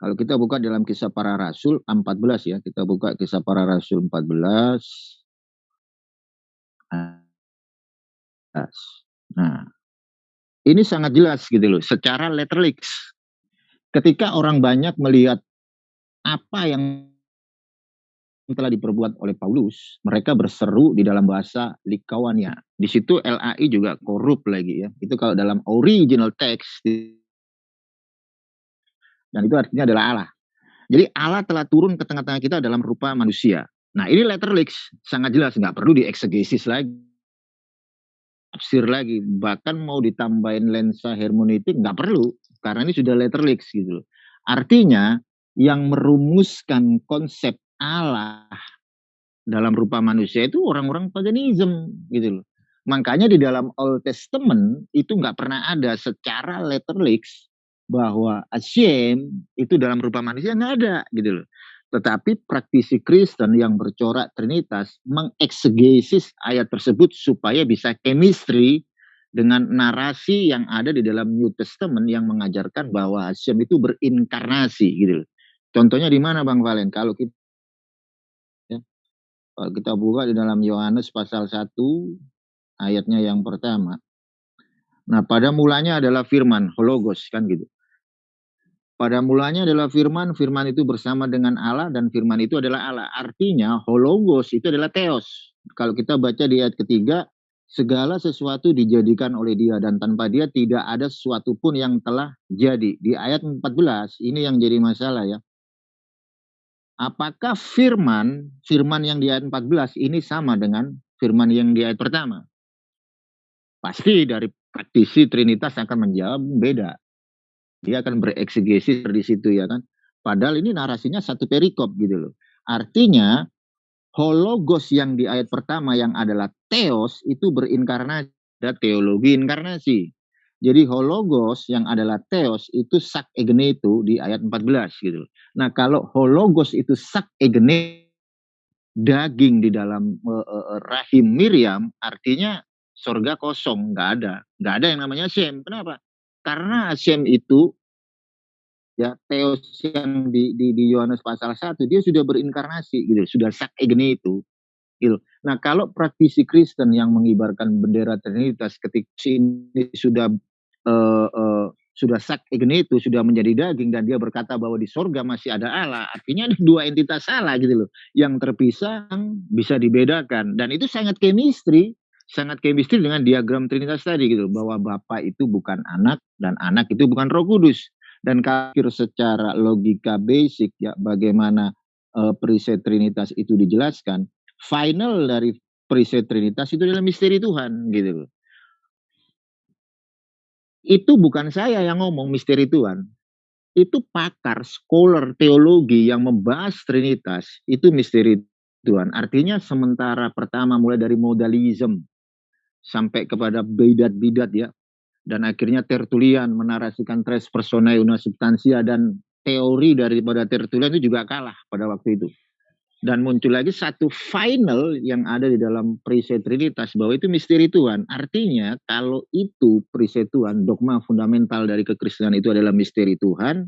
Kalau kita buka dalam kisah para rasul 14 ya, kita buka kisah para rasul 14. Nah, ini sangat jelas gitu loh, secara letterlix. Ketika orang banyak melihat apa yang telah diperbuat oleh Paulus, mereka berseru di dalam bahasa Likawania. Di situ LAI juga korup lagi ya. Itu kalau dalam original text dan itu artinya adalah Allah. Jadi Allah telah turun ke tengah-tengah kita dalam rupa manusia. Nah ini letterlix, sangat jelas, nggak perlu dieksegesis lagi. Tafsir lagi, bahkan mau ditambahin lensa hermeneutik nggak perlu, karena ini sudah letterlix gitu Artinya, yang merumuskan konsep Allah dalam rupa manusia itu orang-orang paganism gitu loh. Makanya di dalam Old Testament itu nggak pernah ada secara letterlix bahwa Hashem itu dalam rupa manusia nggak ada gitu loh. Tetapi praktisi Kristen yang bercorak Trinitas mengeksegesis ayat tersebut supaya bisa chemistry dengan narasi yang ada di dalam New Testament yang mengajarkan bahwa Hashem itu berinkarnasi gitu loh. Contohnya di mana Bang Valen? Kalau kita ya, kita buka di dalam Yohanes pasal 1 ayatnya yang pertama. Nah, pada mulanya adalah firman, hologos kan gitu. Pada mulanya adalah firman, firman itu bersama dengan Allah dan firman itu adalah Allah. Artinya hologos itu adalah teos. Kalau kita baca di ayat ketiga, segala sesuatu dijadikan oleh dia dan tanpa dia tidak ada sesuatu pun yang telah jadi. Di ayat 14 ini yang jadi masalah ya. Apakah firman, firman yang di ayat 14 ini sama dengan firman yang di ayat pertama? Pasti dari praktisi Trinitas akan menjawab beda. Dia akan bereksegesi di situ ya kan. Padahal ini narasinya satu perikop gitu loh. Artinya hologos yang di ayat pertama yang adalah teos itu berinkarnasi ada teologi inkarnasi. Jadi hologos yang adalah teos itu sak egene itu di ayat 14 gitu. Nah kalau hologos itu sak egene daging di dalam uh, uh, rahim Miriam artinya sorga kosong nggak ada nggak ada yang namanya Shem kenapa karena Hashem itu ya Theos yang di di di Yohanes pasal 1 dia sudah berinkarnasi gitu, sudah sak egene itu. Gitu. Nah, kalau praktisi Kristen yang mengibarkan bendera Trinitas ketika ini sudah uh, uh, sudah sak egene itu sudah menjadi daging dan dia berkata bahwa di sorga masih ada Allah, artinya ada dua entitas Allah gitu loh, yang terpisah bisa dibedakan dan itu sangat chemistry sangat chemistry dengan diagram Trinitas tadi gitu bahwa Bapak itu bukan anak dan anak itu bukan Roh Kudus. Dan kafir secara logika basic ya bagaimana uh, periset Trinitas itu dijelaskan final dari periset Trinitas itu adalah misteri Tuhan gitu itu bukan saya yang ngomong misteri Tuhan. Itu pakar scholar teologi yang membahas Trinitas itu misteri Tuhan. Artinya sementara pertama mulai dari modalism sampai kepada bidat-bidat ya. Dan akhirnya Tertulian menarasikan tres personae una substansia dan teori daripada Tertulian itu juga kalah pada waktu itu. Dan muncul lagi satu final yang ada di dalam periset Trinitas bahwa itu misteri Tuhan. Artinya kalau itu periset Tuhan, dogma fundamental dari kekristenan itu adalah misteri Tuhan,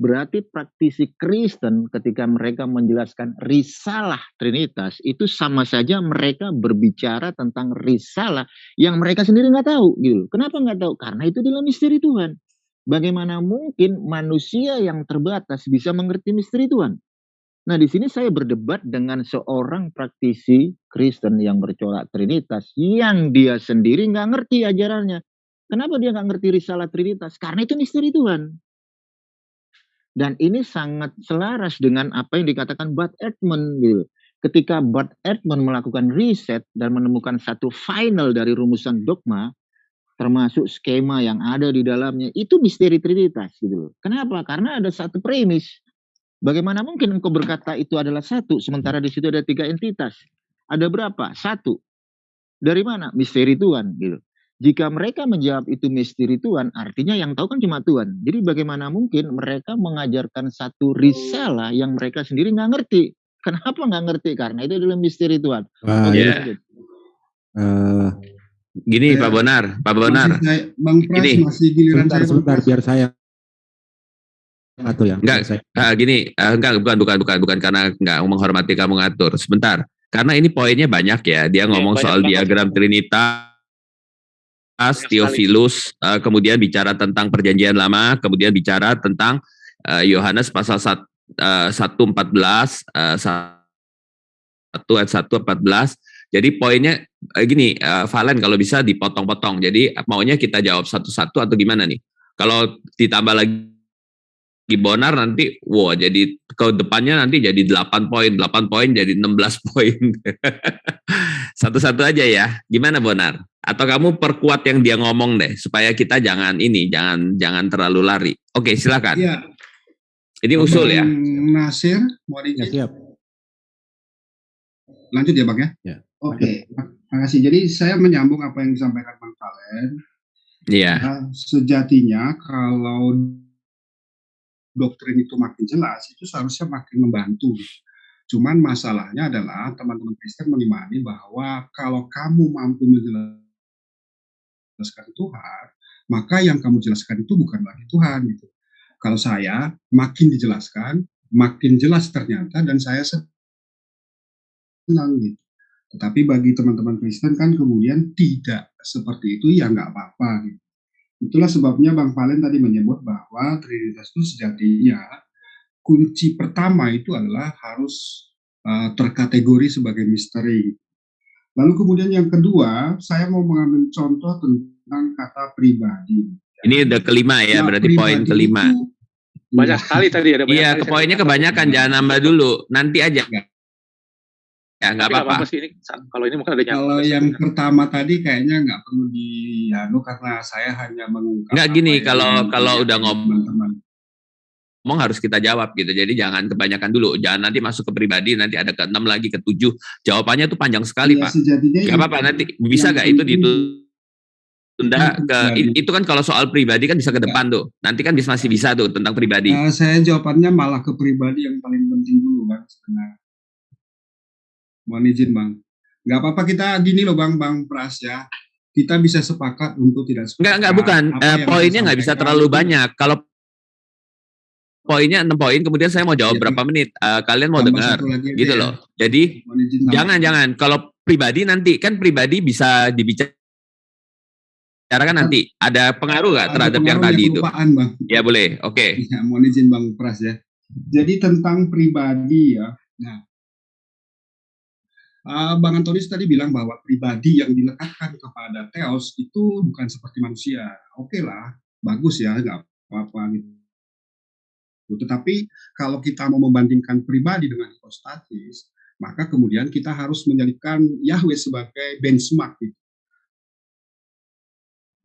Berarti praktisi Kristen ketika mereka menjelaskan risalah Trinitas itu sama saja mereka berbicara tentang risalah yang mereka sendiri nggak tahu gitu. Kenapa nggak tahu? Karena itu adalah misteri Tuhan. Bagaimana mungkin manusia yang terbatas bisa mengerti misteri Tuhan? Nah di sini saya berdebat dengan seorang praktisi Kristen yang bercorak Trinitas yang dia sendiri nggak ngerti ajarannya. Kenapa dia nggak ngerti risalah Trinitas? Karena itu misteri Tuhan. Dan ini sangat selaras dengan apa yang dikatakan Bud Edmond gitu. Ketika Bud Edmond melakukan riset dan menemukan satu final dari rumusan dogma, termasuk skema yang ada di dalamnya, itu misteri Trinitas gitu Kenapa? Karena ada satu premis. Bagaimana mungkin engkau berkata itu adalah satu, sementara di situ ada tiga entitas? Ada berapa? Satu. Dari mana? Misteri Tuhan gitu. Jika mereka menjawab itu misteri Tuhan, artinya yang tahu kan cuma Tuhan. Jadi bagaimana mungkin mereka mengajarkan satu risalah yang mereka sendiri nggak ngerti? Kenapa nggak ngerti? Karena itu adalah misteri Tuhan. Uh, yeah. uh, gini Pak Bonar, Pak Bonar. Masih saya, Bang Pras gini. masih giliran sebentar, saya. Sebentar, biar saya ngatur ya. Enggak, uh, gini, uh, enggak bukan bukan bukan bukan karena enggak menghormati kamu ngatur. Sebentar. Karena ini poinnya banyak ya. Dia iya, ngomong ya, soal diagram Trinitas Theophilus, uh, kemudian bicara tentang perjanjian lama, kemudian bicara tentang Yohanes uh, pasal 1, uh, 114, uh, 1 ayat 1 14. Jadi poinnya uh, gini, uh, Valen kalau bisa dipotong-potong. Jadi maunya kita jawab satu-satu atau gimana nih? Kalau ditambah lagi Bonar nanti wow jadi ke depannya nanti jadi 8 poin, 8 poin jadi 16 poin. Satu-satu aja ya. Gimana Bonar? Atau kamu perkuat yang dia ngomong deh supaya kita jangan ini, jangan jangan terlalu lari. Oke, silakan. Iya. Ini usul ya. Nasir, mau ya, siap. Lanjut ya, Bang ya? ya. Oke, terima kasih. Jadi saya menyambung apa yang disampaikan Bang Valen. Iya. Nah, sejatinya kalau doktrin itu makin jelas, itu seharusnya makin membantu. Cuman masalahnya adalah teman-teman Kristen mengimani bahwa kalau kamu mampu menjelaskan jelaskan Tuhan, maka yang kamu jelaskan itu bukan lagi Tuhan gitu. Kalau saya makin dijelaskan, makin jelas ternyata dan saya senang gitu. Tetapi bagi teman-teman Kristen kan kemudian tidak seperti itu ya nggak apa-apa gitu. Itulah sebabnya Bang Valen tadi menyebut bahwa Trinitas itu sejatinya kunci pertama itu adalah harus uh, terkategori sebagai misteri. Lalu kemudian yang kedua, saya mau mengambil contoh tentang kata pribadi. Ini udah kelima ya, ya berarti poin kelima. Itu, banyak ya. sekali tadi ada Iya, ke poinnya kebanyakan, jangan nambah dulu. Nanti aja. Ya, ya nggak apa-apa. Kalau ini mungkin ada Kalau yang ya. pertama tadi kayaknya nggak perlu di anu karena saya hanya mengungkap. Nggak gini, kalau kalau udah ngomong teman ngomong harus kita jawab gitu. Jadi jangan kebanyakan dulu. Jangan nanti masuk ke pribadi, nanti ada ke enam lagi, ke tujuh. Jawabannya tuh panjang sekali, ya, Pak. Gak apa-apa, nanti bisa gak itu ditunda ke itu kan kalau soal pribadi kan bisa ke depan tuh. Nanti kan masih bisa tuh tentang pribadi. Uh, saya jawabannya malah ke pribadi yang paling penting dulu, Bang. Sebenarnya. Mohon izin, Bang. Gak apa-apa kita gini loh, Bang, Bang Pras ya kita bisa sepakat untuk tidak sepakat. Enggak, enggak, bukan. Uh, poinnya nggak bisa terlalu banyak. Kalau poinnya enam poin, kemudian saya mau jawab ya, berapa menit. Uh, kalian mau dengar, gitu ya. loh. Jadi jangan jangan kalau pribadi nanti kan pribadi bisa dibicarakan nanti. Ada pengaruh nggak terhadap yang tadi itu? Bang. Ya boleh, oke. Okay. Ya, mohon izin Bang Pras ya. Jadi tentang pribadi ya. Nah, uh, Bang Antonis tadi bilang bahwa pribadi yang dilekatkan kepada Theos itu bukan seperti manusia. Oke okay lah, bagus ya, nggak apa-apa Gitu. Tetapi kalau kita mau membandingkan pribadi dengan hipostatis, maka kemudian kita harus menjadikan Yahweh sebagai benchmark. Gitu.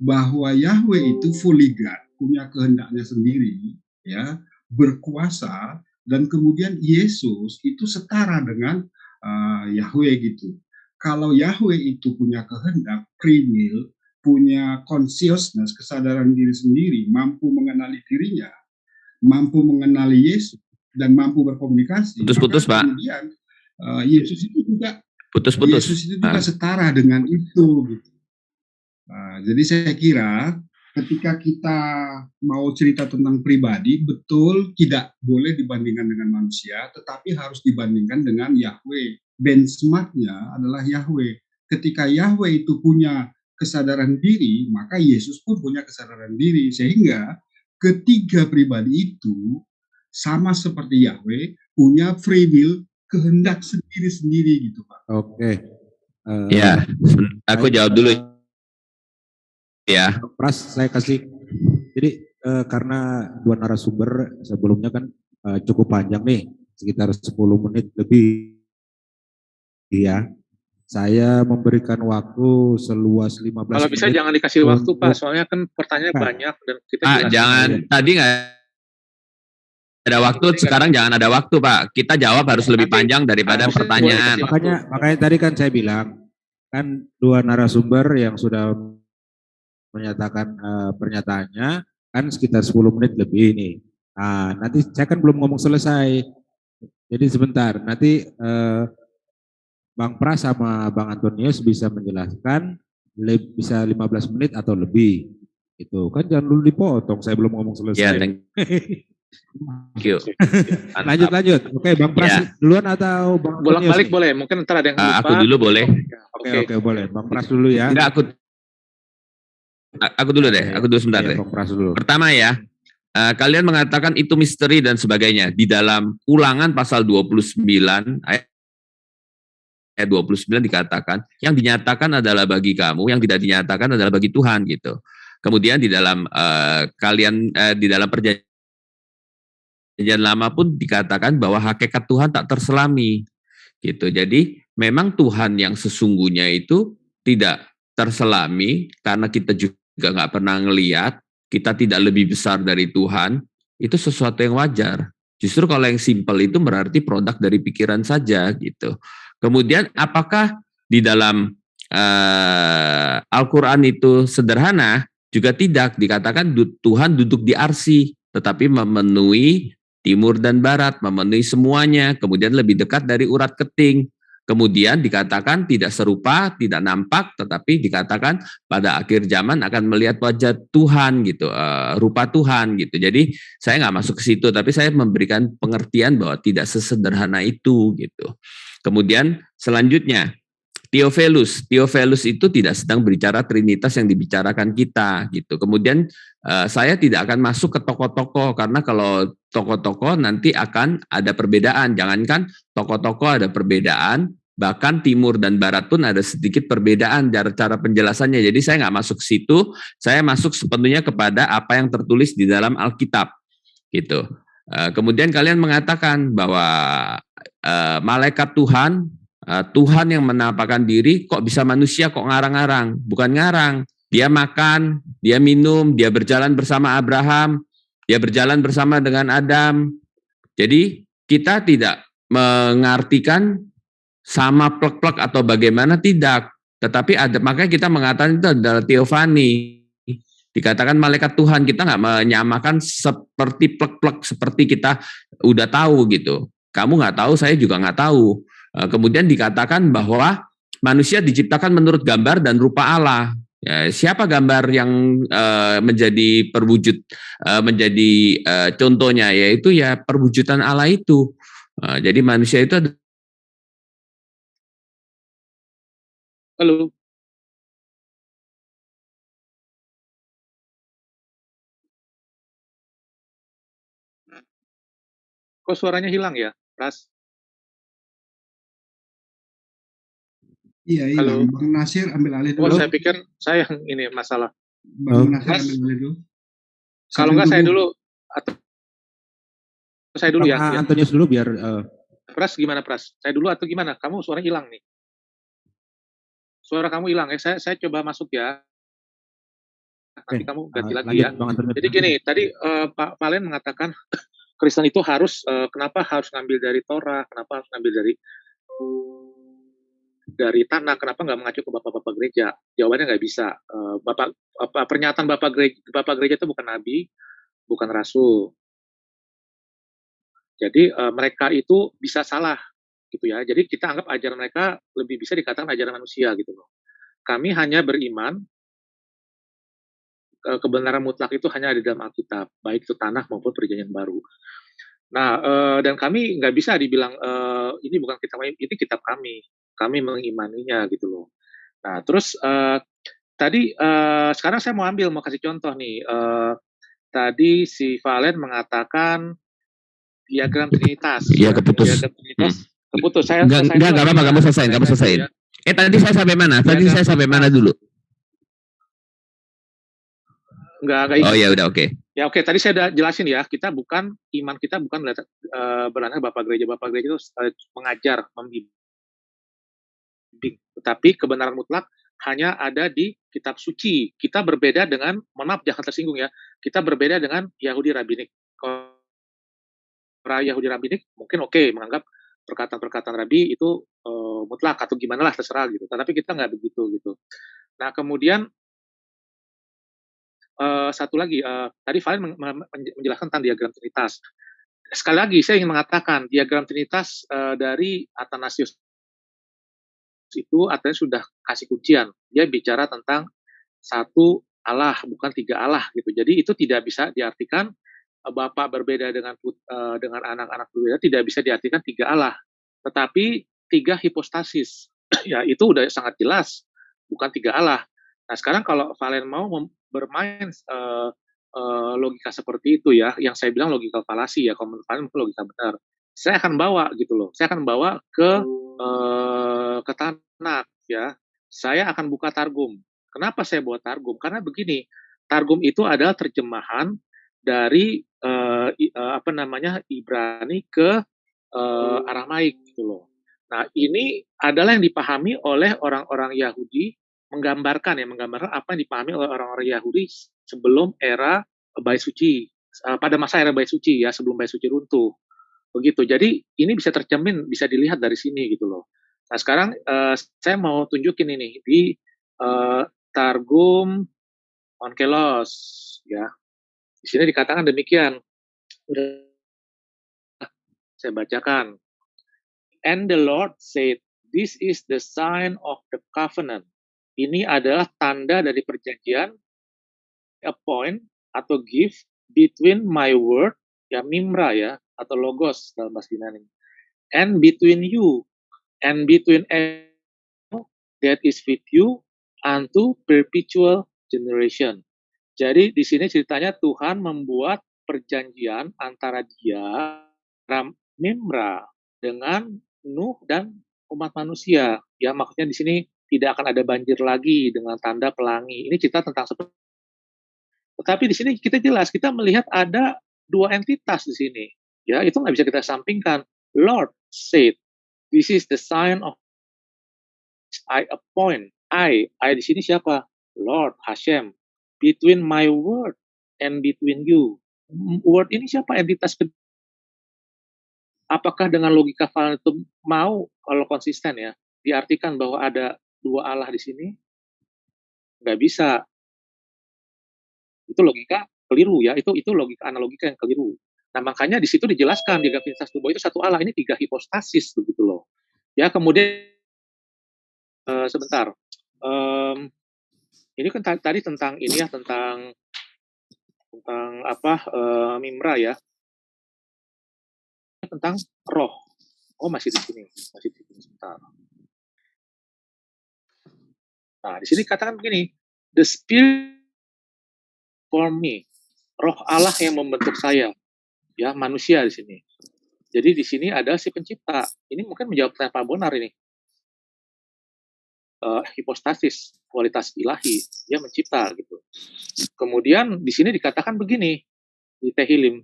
Bahwa Yahweh itu fully God, punya kehendaknya sendiri, ya berkuasa, dan kemudian Yesus itu setara dengan uh, Yahweh gitu. Kalau Yahweh itu punya kehendak, will, punya consciousness, kesadaran diri sendiri, mampu mengenali dirinya, mampu mengenali Yesus dan mampu berkomunikasi. Putus-putus, Pak. Kemudian uh, Yesus itu juga putus-putus. Yesus itu juga ah. setara dengan itu gitu. Nah, jadi saya kira ketika kita mau cerita tentang pribadi, betul tidak boleh dibandingkan dengan manusia, tetapi harus dibandingkan dengan Yahweh. Benchmarknya adalah Yahweh. Ketika Yahweh itu punya kesadaran diri, maka Yesus pun punya kesadaran diri. Sehingga ketiga pribadi itu sama seperti Yahweh punya free will kehendak sendiri-sendiri gitu Pak. Oke. Okay. Uh, ya, aku jawab dulu. Ya. Pras saya kasih. Jadi uh, karena dua narasumber sebelumnya kan uh, cukup panjang nih, sekitar 10 menit lebih. Iya. Saya memberikan waktu seluas 15 Kalau bisa jangan dikasih waktu Pak, soalnya kan pertanyaan nah. banyak dan kita ah, jangan ya. tadi nggak ada waktu, Jadi sekarang kan, jangan ada waktu Pak. Kita jawab harus lebih panjang daripada pertanyaan. Makanya makanya tadi kan saya bilang kan dua narasumber yang sudah menyatakan uh, pernyataannya kan sekitar 10 menit lebih ini. Nah, nanti saya kan belum ngomong selesai. Jadi sebentar, nanti uh, Bang Pras sama Bang Antonius bisa menjelaskan bisa 15 menit atau lebih. Itu kan jangan dulu dipotong, saya belum ngomong selesai. Ya, Thank you. lanjut lanjut. Oke, Bang Pras Ya. duluan atau Bang Bolak Antonius balik nih? boleh, mungkin ntar ada yang Ah, lupa. aku dulu boleh. Oke oke boleh. Bang Pras dulu ya. Enggak aku aku dulu deh, aku dulu sebentar Iya, deh. Bang Pras dulu. Pertama ya, eh, kalian mengatakan itu misteri dan sebagainya. Di dalam ulangan pasal 29 ayat ayat 29 dikatakan yang dinyatakan adalah bagi kamu, yang tidak dinyatakan adalah bagi Tuhan gitu. Kemudian di dalam eh, kalian eh, di dalam perjanjian lama pun dikatakan bahwa hakikat Tuhan tak terselami gitu. Jadi memang Tuhan yang sesungguhnya itu tidak terselami karena kita juga nggak pernah ngeliat, kita tidak lebih besar dari Tuhan, itu sesuatu yang wajar. Justru kalau yang simple itu berarti produk dari pikiran saja gitu. Kemudian apakah di dalam eh, Al-Quran itu sederhana? Juga tidak. Dikatakan Tuhan duduk di arsi, tetapi memenuhi timur dan barat, memenuhi semuanya. Kemudian lebih dekat dari urat keting. Kemudian dikatakan tidak serupa, tidak nampak, tetapi dikatakan pada akhir zaman akan melihat wajah Tuhan gitu, eh, rupa Tuhan gitu. Jadi saya nggak masuk ke situ, tapi saya memberikan pengertian bahwa tidak sesederhana itu gitu. Kemudian selanjutnya Theophilus, Theophilus itu tidak sedang berbicara Trinitas yang dibicarakan kita gitu. Kemudian eh, saya tidak akan masuk ke tokoh-tokoh karena kalau tokoh-tokoh nanti akan ada perbedaan. Jangankan tokoh-tokoh ada perbedaan, bahkan timur dan barat pun ada sedikit perbedaan cara cara penjelasannya. Jadi saya nggak masuk situ, saya masuk sepenuhnya kepada apa yang tertulis di dalam Alkitab gitu. Eh, kemudian kalian mengatakan bahwa eh, malaikat Tuhan, Tuhan yang menampakkan diri, kok bisa manusia kok ngarang-ngarang? Bukan ngarang, dia makan, dia minum, dia berjalan bersama Abraham, dia berjalan bersama dengan Adam. Jadi kita tidak mengartikan sama plek-plek atau bagaimana tidak, tetapi ada makanya kita mengatakan itu adalah teofani. Dikatakan malaikat Tuhan kita nggak menyamakan seperti plek-plek seperti kita udah tahu gitu. Kamu nggak tahu, saya juga nggak tahu. Eh, Kemudian dikatakan bahwa manusia diciptakan menurut gambar dan rupa Allah. Ya, siapa gambar yang eh, menjadi perwujud, eh, menjadi contohnya yaitu ya perwujudan Allah itu. Jadi manusia itu ada Halo. Kok suaranya hilang ya, Pras? Iya, iya. Halo. Bang Nasir ambil alih Oh, dulu. saya pikir saya yang ini masalah. Bang Oh. Nasir Mas, ambil alih dulu. Kalau Sambil nggak saya dulu atau saya dulu ya. Bang ya. Antonius dulu biar eh, Pras gimana Pras? Saya dulu atau gimana? Kamu suara hilang nih. Suara kamu hilang ya. Saya saya coba masuk ya. Nanti Oke, kamu ganti eh, lagi lanjut ya. Bang Antonius. Jadi gini, tadi eh, Pak Valen mengatakan Kristen itu harus eh, kenapa harus ngambil dari Torah, kenapa harus ngambil dari dari tanah, kenapa nggak mengacu ke bapak-bapak gereja? Jawabannya nggak bisa. Eh, bapak apa, pernyataan bapak gereja, bapak gereja itu bukan nabi, bukan rasul. Jadi eh, mereka itu bisa salah gitu ya. Jadi kita anggap ajaran mereka lebih bisa dikatakan ajaran manusia gitu loh. Kami hanya beriman eh, kebenaran mutlak itu hanya ada dalam Alkitab, baik itu tanah maupun perjanjian baru. Nah, eh, dan kami nggak bisa dibilang eh, ini bukan kitab kami, ini kitab kami. Kami mengimaninya gitu loh. Nah, terus eh, tadi eh, sekarang saya mau ambil mau kasih contoh nih. Eh, tadi si Valen mengatakan diagram trinitas. Iya, ya, keputus. Diagram trinitas keputus. Saya Enggak, enggak, enggak apa-apa, kamu selesaiin, kamu Selesai dulu selesaiin. ya. Eh tadi saya sampai mana? Tadi Diagram saya sampai mana dulu? Enggak, enggak Oh ya udah oke. Ya oke, tadi saya udah jelasin ya, kita bukan iman kita bukan berdasar- eh, berdasarkan bapak gereja. Bapak gereja itu eh, mengajar, membimbing. Tetapi kebenaran mutlak hanya ada di kitab suci. Kita berbeda dengan, maaf jangan tersinggung ya, kita berbeda dengan Yahudi Rabbinik. Kalau Yahudi Rabbinik mungkin oke menganggap perkataan-perkataan Rabi itu eh, mutlak atau gimana lah terserah gitu. Tetapi kita nggak begitu gitu. Nah kemudian eh, satu lagi, eh, tadi Valen men- men- menjelaskan tentang diagram Trinitas. Sekali lagi, saya ingin mengatakan diagram Trinitas eh, dari Athanasius itu Athanasius sudah kasih kuncian. Dia bicara tentang satu Allah, bukan tiga Allah gitu. Jadi itu tidak bisa diartikan bapak berbeda dengan uh, dengan anak-anak berbeda tidak bisa diartikan tiga Allah, tetapi tiga hipostasis. ya itu udah sangat jelas, bukan tiga Allah. Nah sekarang kalau Valen mau bermain uh, uh, logika seperti itu ya, yang saya bilang logika falasi ya, kalau menurut Valen logika benar. Saya akan bawa gitu loh, saya akan bawa ke uh, ke Tanak ya. Saya akan buka Targum. Kenapa saya buat Targum? Karena begini, Targum itu adalah terjemahan dari uh, uh, apa namanya Ibrani ke uh, Aramaik gitu loh. Nah, ini adalah yang dipahami oleh orang-orang Yahudi menggambarkan ya, menggambarkan apa yang dipahami oleh orang-orang Yahudi sebelum era Bait Suci, uh, pada masa era Bait Suci ya, sebelum Bait Suci runtuh. Begitu. Jadi ini bisa tercermin, bisa dilihat dari sini gitu loh. Nah, sekarang uh, saya mau tunjukin ini di uh, Targum Onkelos ya. Di sini dikatakan demikian. Saya bacakan. And the Lord said, This is the sign of the covenant. Ini adalah tanda dari perjanjian, a point atau gift between my word, ya mimra ya, atau logos dalam bahasa Yunani, and between you, and between that is with you unto perpetual generation. Jadi di sini ceritanya Tuhan membuat perjanjian antara dia, Ram Nimra, dengan Nuh dan umat manusia. Ya maksudnya di sini tidak akan ada banjir lagi dengan tanda pelangi. Ini cerita tentang seperti tetapi di sini kita jelas kita melihat ada dua entitas di sini. Ya, itu nggak bisa kita sampingkan. Lord said, this is the sign of I appoint. I, I di sini siapa? Lord Hashem between my word and between you. Word ini siapa entitas Apakah dengan logika itu mau kalau konsisten ya diartikan bahwa ada dua Allah di sini? Nggak bisa. Itu logika keliru ya. Itu itu logika analogika yang keliru. Nah makanya di situ dijelaskan di Gavinitas Tubuh itu satu Allah ini tiga hipostasis begitu loh. Ya kemudian uh, sebentar. Um, ini kan tadi tentang ini ya tentang tentang apa uh, mimra ya tentang roh oh masih di sini masih di sini sebentar nah di sini katakan begini the spirit for me. Roh Allah yang membentuk saya. Ya manusia di sini. Jadi di sini ada si pencipta. Ini mungkin menjawab pertanyaan Pak Bonar ini. Uh, hipostasis kualitas ilahi. Dia mencipta gitu. Kemudian di sini dikatakan begini di Tehilim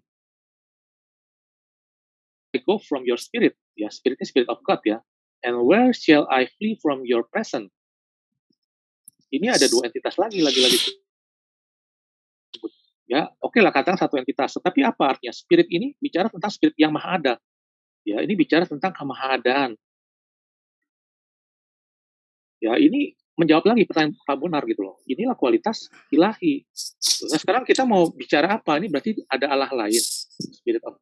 I go from your spirit. Ya spiritnya spirit of God ya. And where shall I flee from your presence ini ada dua entitas lagi lagi-lagi ya oke lah katakan satu entitas tetapi apa artinya spirit ini bicara tentang spirit yang maha ada ya ini bicara tentang kemahadaan Ya ini menjawab lagi pertanyaan Pak Bonar gitu loh. Inilah kualitas ilahi. Nah sekarang kita mau bicara apa? Ini berarti ada Allah lain. Spirit of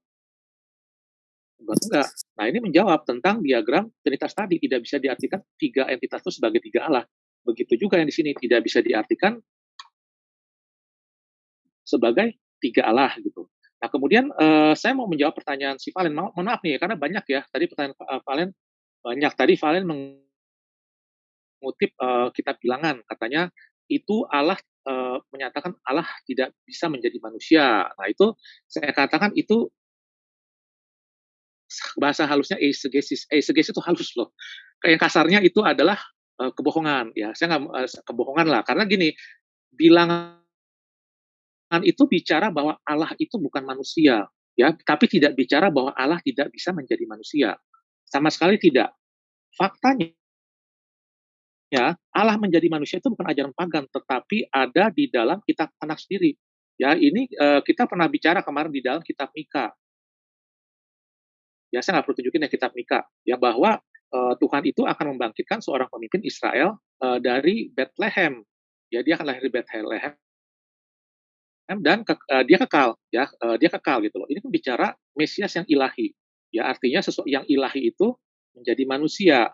Enggak, enggak. Nah ini menjawab tentang diagram Trinitas tadi. Tidak bisa diartikan tiga entitas itu sebagai tiga Allah. Begitu juga yang di sini tidak bisa diartikan sebagai tiga Allah gitu. Nah kemudian uh, saya mau menjawab pertanyaan si Valen. Mohon maaf nih karena banyak ya. Tadi pertanyaan uh, Valen banyak. Tadi Valen meng mengutip uh, kitab bilangan katanya itu Allah uh, menyatakan Allah tidak bisa menjadi manusia. Nah itu saya katakan itu bahasa halusnya eisegesis. Eisegesis itu halus loh. Kayak kasarnya itu adalah uh, kebohongan ya. Saya nggak uh, kebohongan lah karena gini bilangan itu bicara bahwa Allah itu bukan manusia ya, tapi tidak bicara bahwa Allah tidak bisa menjadi manusia. Sama sekali tidak. Faktanya ya Allah menjadi manusia itu bukan ajaran pagan, tetapi ada di dalam kitab anak sendiri. Ya, ini uh, kita pernah bicara kemarin di dalam kitab Mika. Ya, saya nggak perlu tunjukin ya kitab Mika, ya bahwa uh, Tuhan itu akan membangkitkan seorang pemimpin Israel uh, dari Bethlehem. Ya, dia akan lahir di Bethlehem dan ke, uh, dia kekal, ya, uh, dia kekal gitu loh. Ini kan bicara Mesias yang ilahi. Ya, artinya sesuatu yang ilahi itu menjadi manusia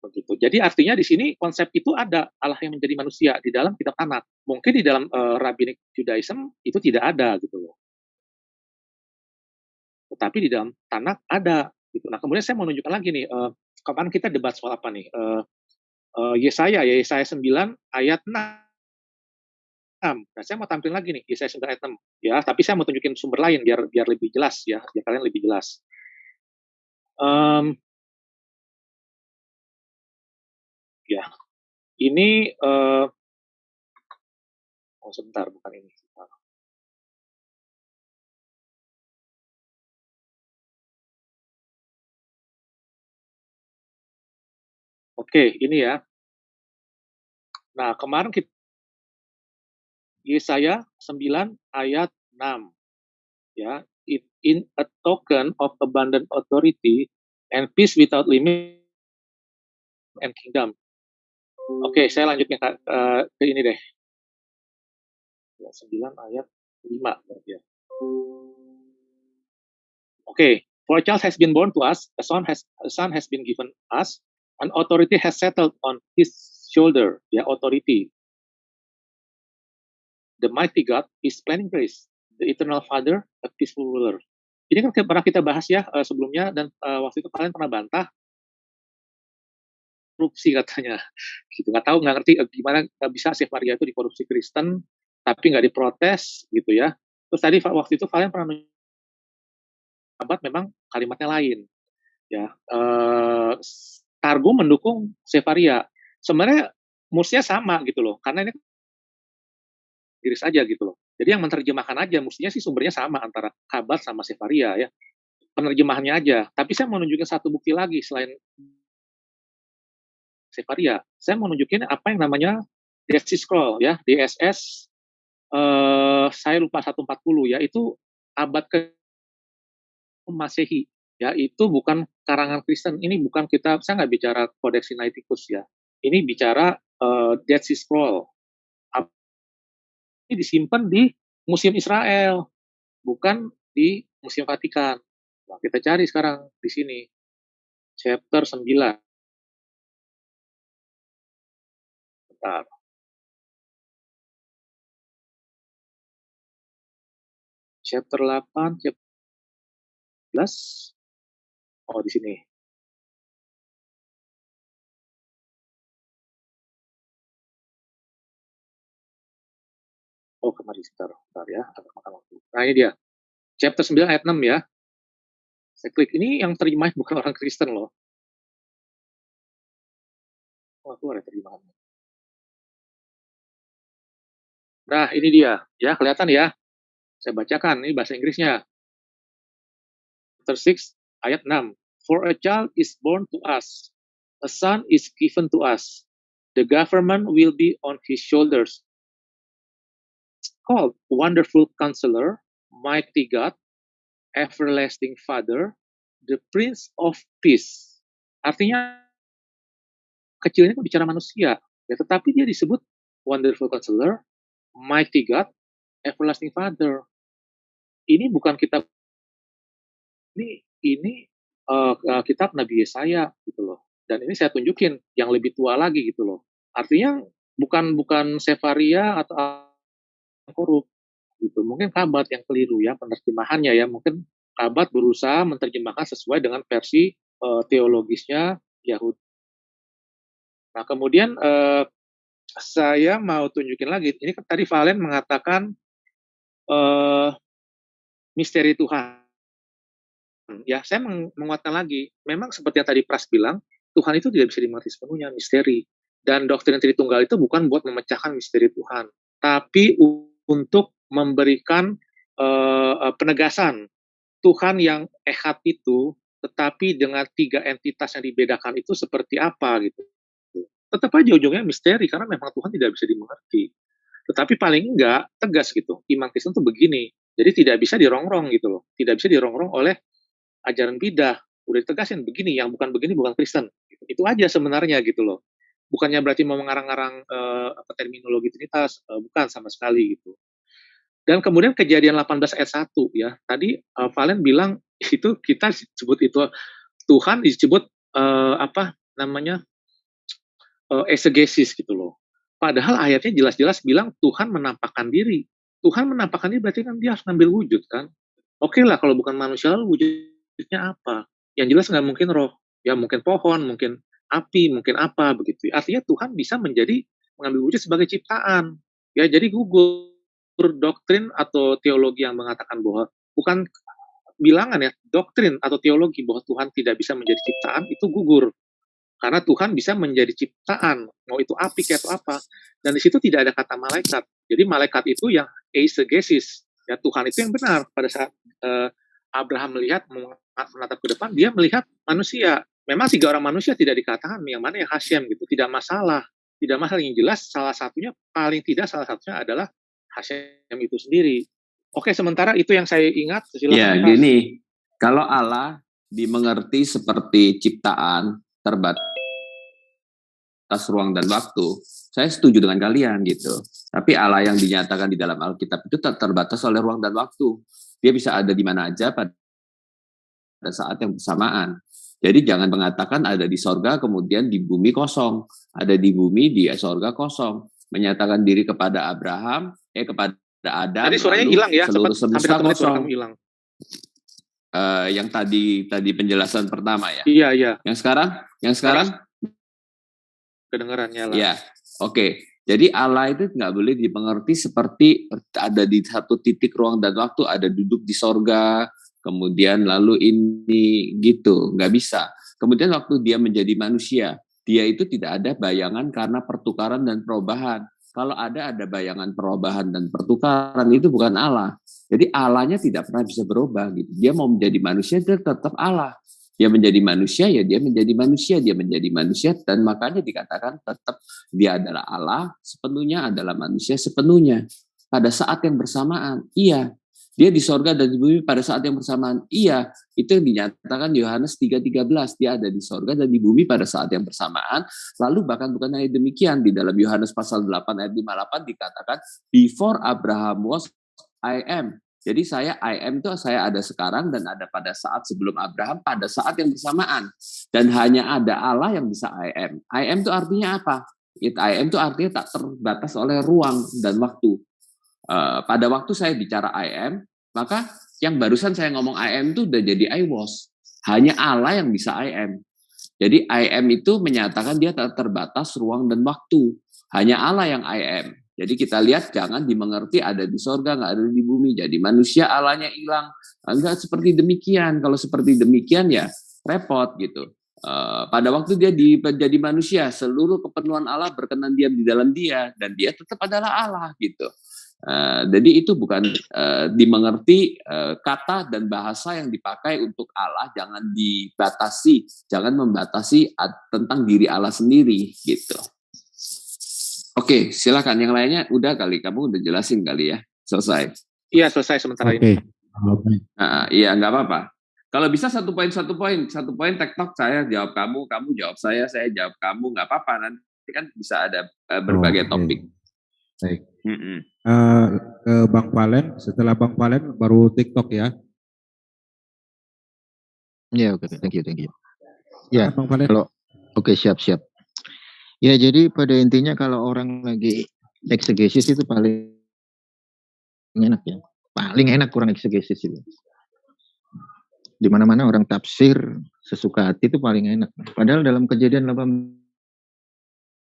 begitu. Jadi artinya di sini konsep itu ada Allah yang menjadi manusia di dalam kitab Tanakh. Mungkin di dalam uh, Rabbinic Judaism itu tidak ada gitu loh. Tetapi di dalam Tanakh ada gitu. Nah, kemudian saya mau menunjukkan lagi nih uh, kapan kita debat soal apa nih? Uh, uh, Yesaya ya Yesaya 9 ayat 6. Nah, saya mau tampil lagi nih Yesaya 9 ayat 6 ya, tapi saya mau tunjukin sumber lain biar biar lebih jelas ya, biar kalian lebih jelas. Um, ya ini uh, oh sebentar bukan ini Oke, ini ya. Nah, kemarin kita Yesaya 9 ayat 6. Ya, in a token of abundant authority and peace without limit and kingdom. Oke, saya lanjutnya ke, uh, ke ini deh. Ya, 9 ayat 5 berarti ya. Oke, okay. for a child has been born to us, a son has a son has been given us, An authority has settled on his shoulder, ya authority. The mighty God is planning grace, the eternal Father, a peaceful ruler. Ini kan pernah kita bahas ya uh, sebelumnya dan uh, waktu itu kalian pernah bantah korupsi katanya, gitu nggak tahu nggak ngerti uh, gimana nggak bisa si Maria itu dikorupsi Kristen tapi nggak diprotes gitu ya. Terus tadi waktu itu kalian pernah menyabat memang kalimatnya lain ya. Targum mendukung Sefaria. Sebenarnya mestinya sama gitu loh, karena ini Inggris aja gitu loh. Jadi yang menerjemahkan aja, mestinya sih sumbernya sama antara kabar sama Sefaria ya. Penerjemahannya aja. Tapi saya mau nunjukin satu bukti lagi selain Sefaria. Saya mau apa yang namanya DSC Scroll ya, DSS eh, saya lupa 140 ya, itu abad ke Masehi ya itu bukan karangan Kristen. Ini bukan kita saya nggak bicara Codex Sinaiticus ya. Ini bicara uh, Dead Sea Scroll. Ini disimpan di Museum Israel bukan di Museum Vatikan. Nah, kita cari sekarang di sini. Chapter 9 Bentar. chapter 8 chapter 11 Oh, di sini. Oh, kemarin sebentar, sebentar ya, agak makan waktu. Nah, ini dia. Chapter 9 ayat 6 ya. Saya klik. Ini yang terjemahin bukan orang Kristen loh. Oh, keluar ya terjemahannya. Nah, ini dia. Ya, kelihatan ya. Saya bacakan. Ini bahasa Inggrisnya. Chapter 6 ayat 6. For a child is born to us, a son is given to us. The government will be on his shoulders. It's called Wonderful Counselor, Mighty God, Everlasting Father, the Prince of Peace. Artinya kecilnya kan bicara manusia, ya tetapi dia disebut Wonderful Counselor, Mighty God, Everlasting Father. Ini bukan kitab ini ini uh, kitab Nabi Yesaya gitu loh. Dan ini saya tunjukin yang lebih tua lagi gitu loh. Artinya bukan bukan Sefaria atau korup gitu. Mungkin Kabat yang keliru ya penerjemahannya ya. Mungkin Kabat berusaha menerjemahkan sesuai dengan versi uh, teologisnya Yahudi. Nah kemudian uh, saya mau tunjukin lagi. Ini kan tadi Valen mengatakan uh, misteri Tuhan ya saya meng menguatkan lagi, memang seperti yang tadi Pras bilang, Tuhan itu tidak bisa dimengerti sepenuhnya, misteri. Dan doktrin Tritunggal itu bukan buat memecahkan misteri Tuhan, tapi untuk memberikan uh, penegasan Tuhan yang ehat itu, tetapi dengan tiga entitas yang dibedakan itu seperti apa gitu. Tetap aja ujungnya misteri karena memang Tuhan tidak bisa dimengerti. Tetapi paling enggak tegas gitu. Iman Kristen itu begini. Jadi tidak bisa dirongrong gitu loh. Tidak bisa dirongrong oleh ajaran bidah udah ditegasin begini yang bukan begini bukan Kristen itu aja sebenarnya gitu loh bukannya berarti mau mengarang-arang uh, terminologi Trinitas uh, bukan sama sekali gitu dan kemudian kejadian 18 ayat 1 ya tadi uh, Valen bilang itu kita sebut itu Tuhan disebut uh, apa namanya uh, exegesis gitu loh. Padahal ayatnya jelas-jelas bilang Tuhan menampakkan diri. Tuhan menampakkan diri berarti kan dia harus ngambil wujud kan. Oke okay lah kalau bukan manusia lalu wujudnya apa? Yang jelas nggak mungkin roh. Ya mungkin pohon, mungkin api, mungkin apa begitu. Artinya Tuhan bisa menjadi mengambil wujud sebagai ciptaan. Ya jadi gugur doktrin atau teologi yang mengatakan bahwa bukan bilangan ya, doktrin atau teologi bahwa Tuhan tidak bisa menjadi ciptaan itu gugur. Karena Tuhan bisa menjadi ciptaan, mau itu api atau apa. Dan di situ tidak ada kata malaikat. Jadi malaikat itu yang eisegesis. Ya, Tuhan itu yang benar. Pada saat uh, Abraham melihat, menatap ke depan, dia melihat manusia. Memang tiga orang manusia tidak dikatakan yang mana yang Hashem gitu. Tidak masalah. Tidak masalah yang jelas salah satunya, paling tidak salah satunya adalah Hashem itu sendiri. Oke, sementara itu yang saya ingat. Ya, gini. Kalau Allah dimengerti seperti ciptaan, terbatas ruang dan waktu, saya setuju dengan kalian gitu. Tapi Allah yang dinyatakan di dalam Alkitab itu tak terbatas oleh ruang dan waktu. Dia bisa ada di mana aja pada saat yang bersamaan. Jadi jangan mengatakan ada di sorga kemudian di bumi kosong, ada di bumi di sorga kosong. Menyatakan diri kepada Abraham, eh kepada Adam. Jadi suaranya hilang ya, seluruh semesta kosong. Hilang. Uh, yang tadi tadi penjelasan pertama ya. Iya iya. Yang sekarang yang sekarang kedengarannya lah. Ya, oke. Okay. Jadi Allah itu nggak boleh dimengerti seperti ada di satu titik ruang dan waktu, ada duduk di sorga, kemudian lalu ini gitu, nggak bisa. Kemudian waktu dia menjadi manusia, dia itu tidak ada bayangan karena pertukaran dan perubahan. Kalau ada ada bayangan perubahan dan pertukaran itu bukan Allah. Jadi Allahnya tidak pernah bisa berubah gitu. Dia mau menjadi manusia dia tetap Allah dia menjadi manusia ya dia menjadi manusia dia menjadi manusia dan makanya dikatakan tetap dia adalah Allah sepenuhnya adalah manusia sepenuhnya pada saat yang bersamaan iya dia di sorga dan di bumi pada saat yang bersamaan iya itu yang dinyatakan Yohanes 3:13 dia ada di sorga dan di bumi pada saat yang bersamaan lalu bahkan bukan hanya demikian di dalam Yohanes pasal 8 ayat 58 dikatakan before Abraham was I am jadi saya I am itu saya ada sekarang dan ada pada saat sebelum Abraham pada saat yang bersamaan dan hanya ada Allah yang bisa I am. I am itu artinya apa? It I am itu artinya tak terbatas oleh ruang dan waktu. Uh, pada waktu saya bicara I am, maka yang barusan saya ngomong I am itu udah jadi I was. Hanya Allah yang bisa I am. Jadi I am itu menyatakan dia terbatas ruang dan waktu. Hanya Allah yang I am. Jadi kita lihat jangan dimengerti ada di sorga, nggak ada di bumi. Jadi manusia alanya hilang. Enggak seperti demikian. Kalau seperti demikian ya repot gitu. Uh, pada waktu dia menjadi manusia, seluruh kepenuhan Allah berkenan diam di dalam dia dan dia tetap adalah Allah gitu. Uh, jadi itu bukan uh, dimengerti uh, kata dan bahasa yang dipakai untuk Allah jangan dibatasi, jangan membatasi tentang diri Allah sendiri gitu. Oke, silakan. Yang lainnya udah kali, kamu udah jelasin kali ya. Selesai. Iya, selesai sementara okay. ini. Nah, iya, nggak apa-apa. Kalau bisa satu poin satu poin, satu poin tektok saya jawab kamu, kamu jawab saya, saya jawab kamu, nggak apa-apa nanti kan bisa ada uh, berbagai oh, okay. topik. Baik. Mm -hmm. Uh, ke Bang Valen, setelah Bang Valen baru TikTok ya. Ya, yeah, oke, okay. thank you, thank you. Ya, Bang Valen. Kalau oke okay, siap siap. Ya, jadi pada intinya kalau orang lagi eksegesis itu paling enak ya. Paling enak kurang eksegesis itu. Di mana-mana orang tafsir sesuka hati itu paling enak. Padahal dalam kejadian 18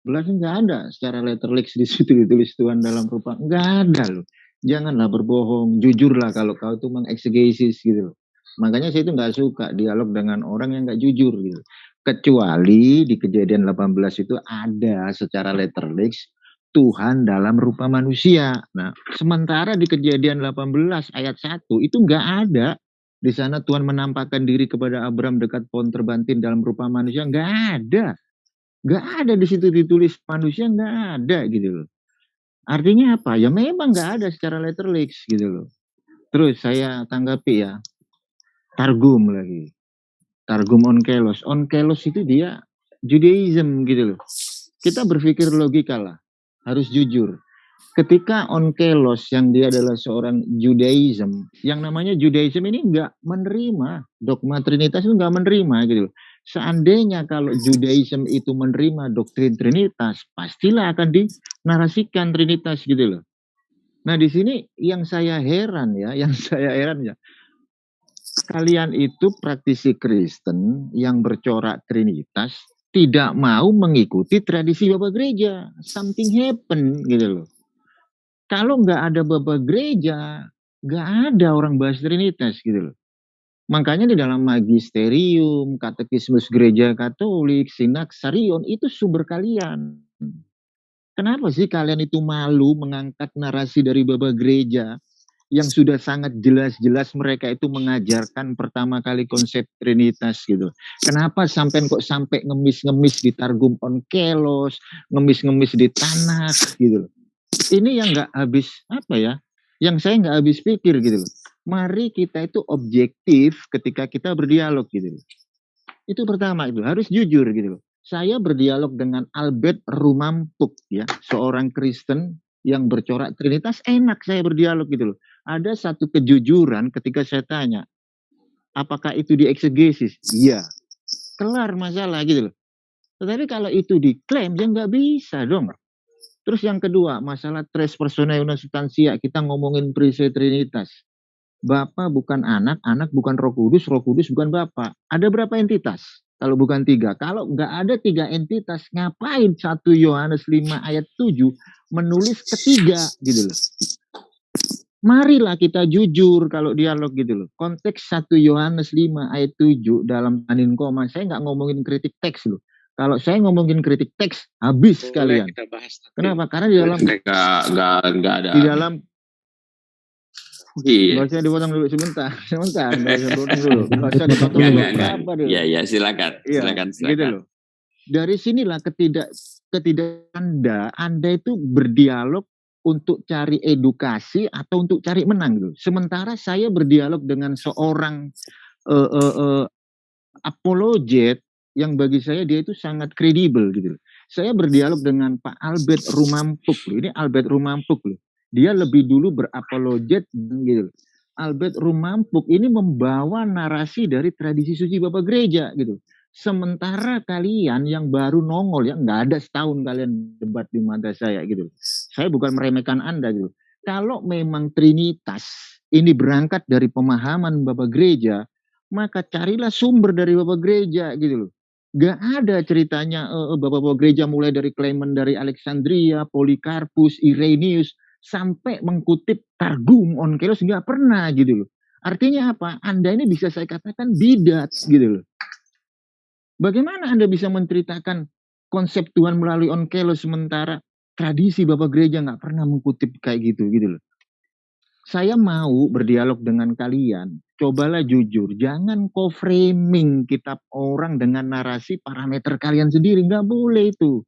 nggak ada secara letterlix di situ ditulis Tuhan dalam rupa nggak ada loh. Janganlah berbohong, jujurlah kalau kau itu mengeksegesis gitu loh. Makanya saya itu nggak suka dialog dengan orang yang nggak jujur gitu. Kecuali di kejadian 18 itu ada secara letterlix Tuhan dalam rupa manusia. Nah, sementara di kejadian 18 ayat 1 itu enggak ada. Di sana Tuhan menampakkan diri kepada Abraham dekat pohon terbantin dalam rupa manusia. Enggak ada. Enggak ada di situ ditulis manusia, enggak ada gitu loh. Artinya apa? Ya memang enggak ada secara letterlix gitu loh. Terus saya tanggapi ya. Targum lagi. Targum Onkelos. Onkelos itu dia Judaism gitu loh. Kita berpikir logika lah. Harus jujur. Ketika Onkelos yang dia adalah seorang Judaism, yang namanya Judaism ini enggak menerima dogma Trinitas itu enggak menerima gitu loh. Seandainya kalau Judaism itu menerima doktrin Trinitas, pastilah akan dinarasikan Trinitas gitu loh. Nah di sini yang saya heran ya, yang saya heran ya, kalian itu praktisi Kristen yang bercorak Trinitas tidak mau mengikuti tradisi Bapak Gereja. Something happen gitu loh. Kalau nggak ada Bapak Gereja, nggak ada orang bahas Trinitas gitu loh. Makanya di dalam magisterium, katekismus gereja katolik, sinaksarion, itu sumber kalian. Kenapa sih kalian itu malu mengangkat narasi dari bapak gereja yang sudah sangat jelas-jelas mereka itu mengajarkan pertama kali konsep Trinitas gitu. Kenapa sampai kok sampai ngemis-ngemis di Targum Onkelos, ngemis-ngemis di tanah gitu Ini yang nggak habis apa ya? Yang saya nggak habis pikir gitu loh mari kita itu objektif ketika kita berdialog gitu Itu pertama itu harus jujur gitu loh. Saya berdialog dengan Albert Rumampuk ya, seorang Kristen yang bercorak Trinitas enak saya berdialog gitu loh. Ada satu kejujuran ketika saya tanya, apakah itu di eksegesis? Iya. Kelar masalah gitu loh. Tetapi kalau itu diklaim ya nggak bisa dong. Terus yang kedua, masalah tres persona una substansia, kita ngomongin prinsip Trinitas. Bapak bukan anak, anak bukan roh kudus, roh kudus bukan Bapak. Ada berapa entitas? Kalau bukan tiga. Kalau nggak ada tiga entitas, ngapain satu Yohanes 5 ayat 7 menulis ketiga gitu loh. Marilah kita jujur kalau dialog gitu loh. Konteks satu Yohanes 5 ayat 7 dalam anin koma, saya nggak ngomongin kritik teks loh. Kalau saya ngomongin kritik teks, habis Boleh kalian. Kenapa? Karena di dalam nggak nggak ada. Di dalam Iya. Gak usah dipotong dulu sebentar, sebentar. Gak usah dipotong dulu. Gak usah dipotong dulu. Apa dulu? Iya, iya, silakan. Iya, silakan, silakan. Gitu loh. Dari sinilah ketidak ketidak Anda, Anda itu berdialog untuk cari edukasi atau untuk cari menang gitu. Sementara saya berdialog dengan seorang uh, uh, uh, apologet yang bagi saya dia itu sangat kredibel gitu. Saya berdialog dengan Pak Albert Rumampuk loh. Ini Albert Rumampuk loh dia lebih dulu berapologet gitu. Albert Rumampuk ini membawa narasi dari tradisi suci Bapak Gereja gitu. Sementara kalian yang baru nongol ya nggak ada setahun kalian debat di mata saya gitu. Saya bukan meremehkan Anda gitu. Kalau memang Trinitas ini berangkat dari pemahaman Bapak Gereja, maka carilah sumber dari Bapak Gereja gitu loh. Gak ada ceritanya uh, Bapak-Bapak Gereja mulai dari Clement dari Alexandria, Polikarpus, Irenaeus, sampai mengkutip Targum Onkelos nggak pernah gitu loh. Artinya apa? Anda ini bisa saya katakan bidat gitu loh. Bagaimana Anda bisa menceritakan konsep Tuhan melalui Onkelos sementara tradisi Bapak Gereja nggak pernah mengkutip kayak gitu gitu loh. Saya mau berdialog dengan kalian. Cobalah jujur, jangan co-framing kitab orang dengan narasi parameter kalian sendiri, nggak boleh itu.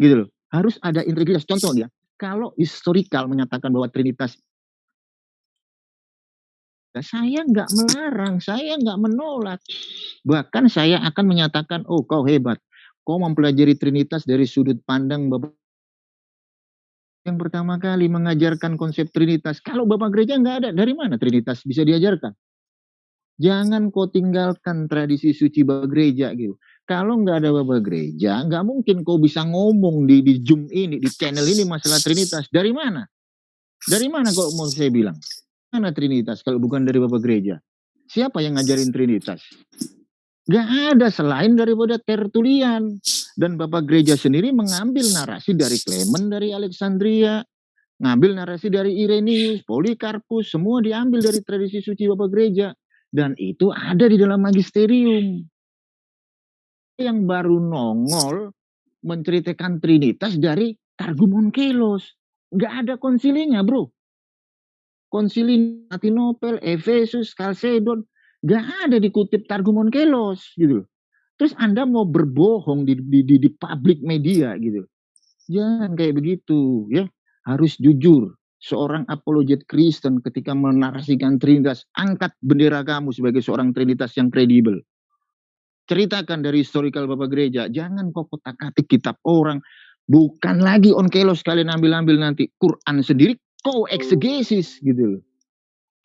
Gitu loh. Harus ada integritas. Contoh ya, kalau historikal menyatakan bahwa Trinitas saya nggak melarang, saya nggak menolak. Bahkan saya akan menyatakan, oh kau hebat, kau mempelajari Trinitas dari sudut pandang Bapak yang pertama kali mengajarkan konsep Trinitas. Kalau Bapak Gereja nggak ada, dari mana Trinitas bisa diajarkan? Jangan kau tinggalkan tradisi suci Bapak Gereja gitu. Kalau nggak ada bapak gereja, nggak mungkin kau bisa ngomong di, di Zoom ini, di channel ini masalah Trinitas. Dari mana? Dari mana kok mau saya bilang? Mana Trinitas kalau bukan dari bapak gereja? Siapa yang ngajarin Trinitas? Gak ada selain daripada Tertulian. Dan Bapak Gereja sendiri mengambil narasi dari Clement dari Alexandria, ngambil narasi dari Irenaeus, Polikarpus, semua diambil dari tradisi suci Bapak Gereja. Dan itu ada di dalam magisterium yang baru nongol menceritakan Trinitas dari Targum Onkelos. Nggak ada konsilinya bro. Konsili Atinopel, Efesus, Kalsedon, nggak ada dikutip Targum Onkelos gitu. Terus Anda mau berbohong di, di, di, di publik media gitu. Jangan kayak begitu ya. Harus jujur. Seorang apologet Kristen ketika menarasikan Trinitas, angkat bendera kamu sebagai seorang Trinitas yang kredibel ceritakan dari historical Bapak Gereja. Jangan kok kotak-katik kitab orang. Bukan lagi on kelos kalian ambil-ambil nanti. Quran sendiri kau eksegesis gitu loh.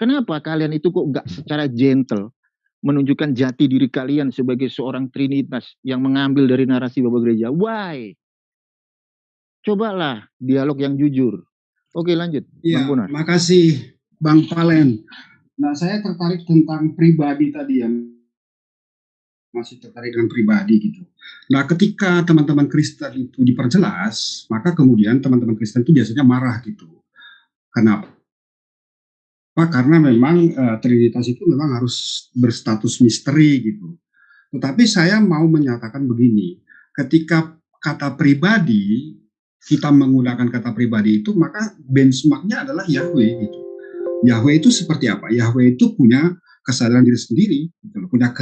Kenapa kalian itu kok gak secara gentle menunjukkan jati diri kalian sebagai seorang trinitas yang mengambil dari narasi Bapak Gereja. Why? Cobalah dialog yang jujur. Oke lanjut, Iya, makasih Bang Palen. Nah, saya tertarik tentang pribadi tadi ya. Masih tertarik dengan pribadi gitu. Nah, ketika teman-teman Kristen itu diperjelas, maka kemudian teman-teman Kristen itu biasanya marah gitu. Kenapa? Karena memang uh, Trinitas itu memang harus berstatus misteri gitu. Tetapi saya mau menyatakan begini, ketika kata pribadi kita menggunakan kata pribadi itu maka benchmarknya adalah Yahweh gitu. Yahweh itu seperti apa? Yahweh itu punya kesadaran diri sendiri, gitu, punya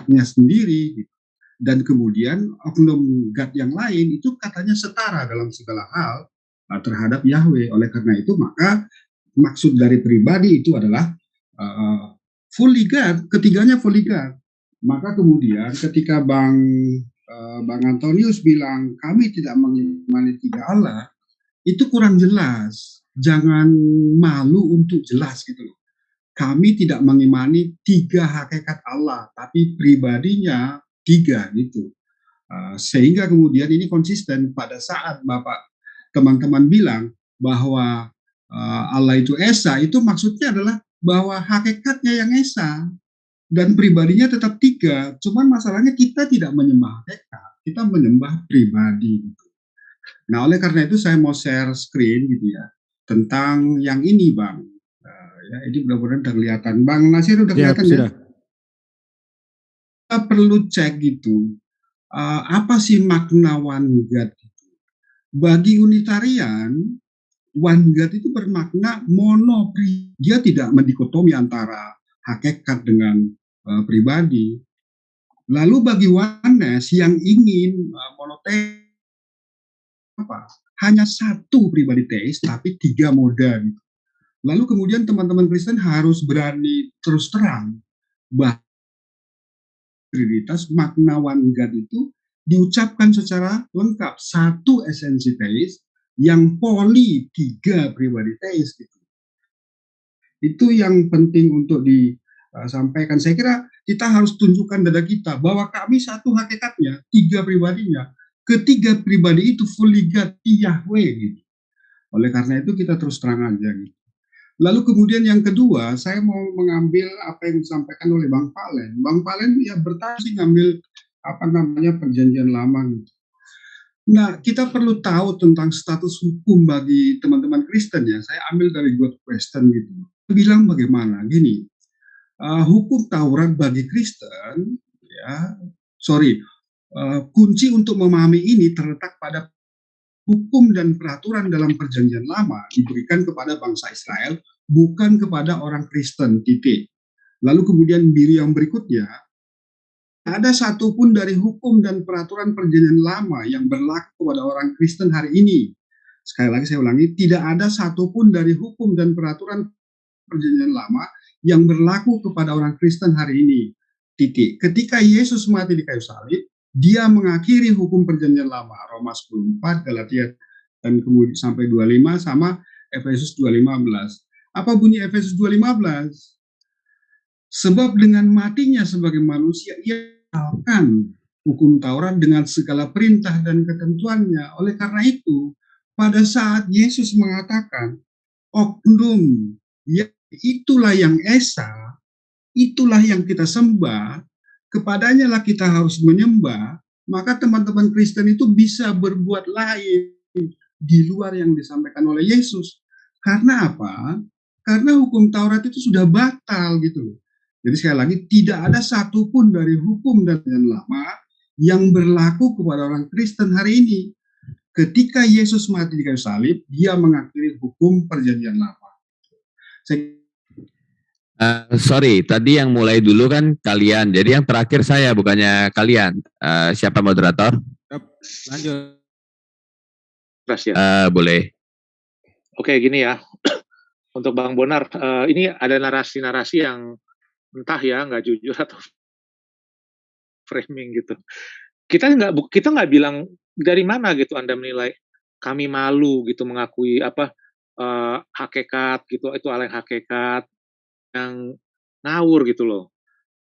kehendaknya sendiri, gitu. dan kemudian oknum God yang lain itu katanya setara dalam segala hal uh, terhadap Yahweh. Oleh karena itu maka maksud dari pribadi itu adalah uh, fully God, ketiganya fully God. Maka kemudian ketika Bang uh, Bang Antonius bilang kami tidak mengimani tiga Allah, itu kurang jelas. Jangan malu untuk jelas gitu loh. Kami tidak mengimani tiga hakikat Allah, tapi pribadinya tiga gitu. Uh, sehingga kemudian ini konsisten pada saat Bapak teman-teman bilang bahwa uh, Allah itu esa, itu maksudnya adalah bahwa hakikatnya yang esa dan pribadinya tetap tiga. Cuman masalahnya kita tidak menyembah hakikat, kita menyembah pribadi. Gitu. Nah oleh karena itu saya mau share screen gitu ya tentang yang ini bang. Ya ini mudah-mudahan terlihatan. Bang Nasir udah ya, kelihatan ya? Kita perlu cek gitu. Uh, apa sih makna one God itu? Bagi Unitarian, one God itu bermakna mono dia tidak mendikotomi antara hakikat dengan uh, pribadi. Lalu bagi oneness yang ingin uh, monoteis apa? Hanya satu pribadi teis tapi tiga moda gitu. Lalu kemudian teman-teman Kristen harus berani terus terang bahwa Trinitas makna one God itu diucapkan secara lengkap satu esensi teis yang poli tiga pribadi teis gitu. Itu yang penting untuk disampaikan. Saya kira kita harus tunjukkan dada kita bahwa kami satu hakikatnya, tiga pribadinya. Ketiga pribadi itu fully God Yahweh gitu. Oleh karena itu kita terus terang aja gitu. Lalu kemudian yang kedua, saya mau mengambil apa yang disampaikan oleh Bang Palen. Bang Palen ya bertanya sih ngambil apa namanya perjanjian lama gitu. Nah, kita perlu tahu tentang status hukum bagi teman-teman Kristen ya. Saya ambil dari God Question gitu. Bilang bagaimana? Gini, uh, hukum Taurat bagi Kristen, ya, sorry, uh, kunci untuk memahami ini terletak pada hukum dan peraturan dalam perjanjian lama diberikan kepada bangsa Israel, bukan kepada orang Kristen, titik. Lalu kemudian biru yang berikutnya, ada satupun dari hukum dan peraturan perjanjian lama yang berlaku kepada orang Kristen hari ini. Sekali lagi saya ulangi, tidak ada satupun dari hukum dan peraturan perjanjian lama yang berlaku kepada orang Kristen hari ini. Titik. Ketika Yesus mati di kayu salib, dia mengakhiri hukum perjanjian lama. Roma 14, Galatia dan kemudian sampai 25 sama Efesus 2:15. Apa bunyi Efesus 2:15? Sebab dengan matinya sebagai manusia ia akan hukum Taurat dengan segala perintah dan ketentuannya. Oleh karena itu, pada saat Yesus mengatakan oknum ya itulah yang esa, itulah yang kita sembah, kepadanya lah kita harus menyembah, maka teman-teman Kristen itu bisa berbuat lain di luar yang disampaikan oleh Yesus. Karena apa? Karena hukum Taurat itu sudah batal gitu. Jadi sekali lagi tidak ada satupun dari hukum dan lama yang berlaku kepada orang Kristen hari ini. Ketika Yesus mati di kayu salib, dia mengakhiri hukum perjanjian lama. Saya Uh, sorry, tadi yang mulai dulu kan kalian. Jadi yang terakhir saya, bukannya kalian. Uh, siapa moderator? Lanjut. ya. Uh, boleh. Oke, gini ya. Untuk Bang Bonar, uh, ini ada narasi-narasi yang entah ya nggak jujur atau framing gitu. Kita nggak kita nggak bilang dari mana gitu Anda menilai kami malu gitu mengakui apa uh, hakikat gitu itu hal yang hakikat yang ngawur gitu loh.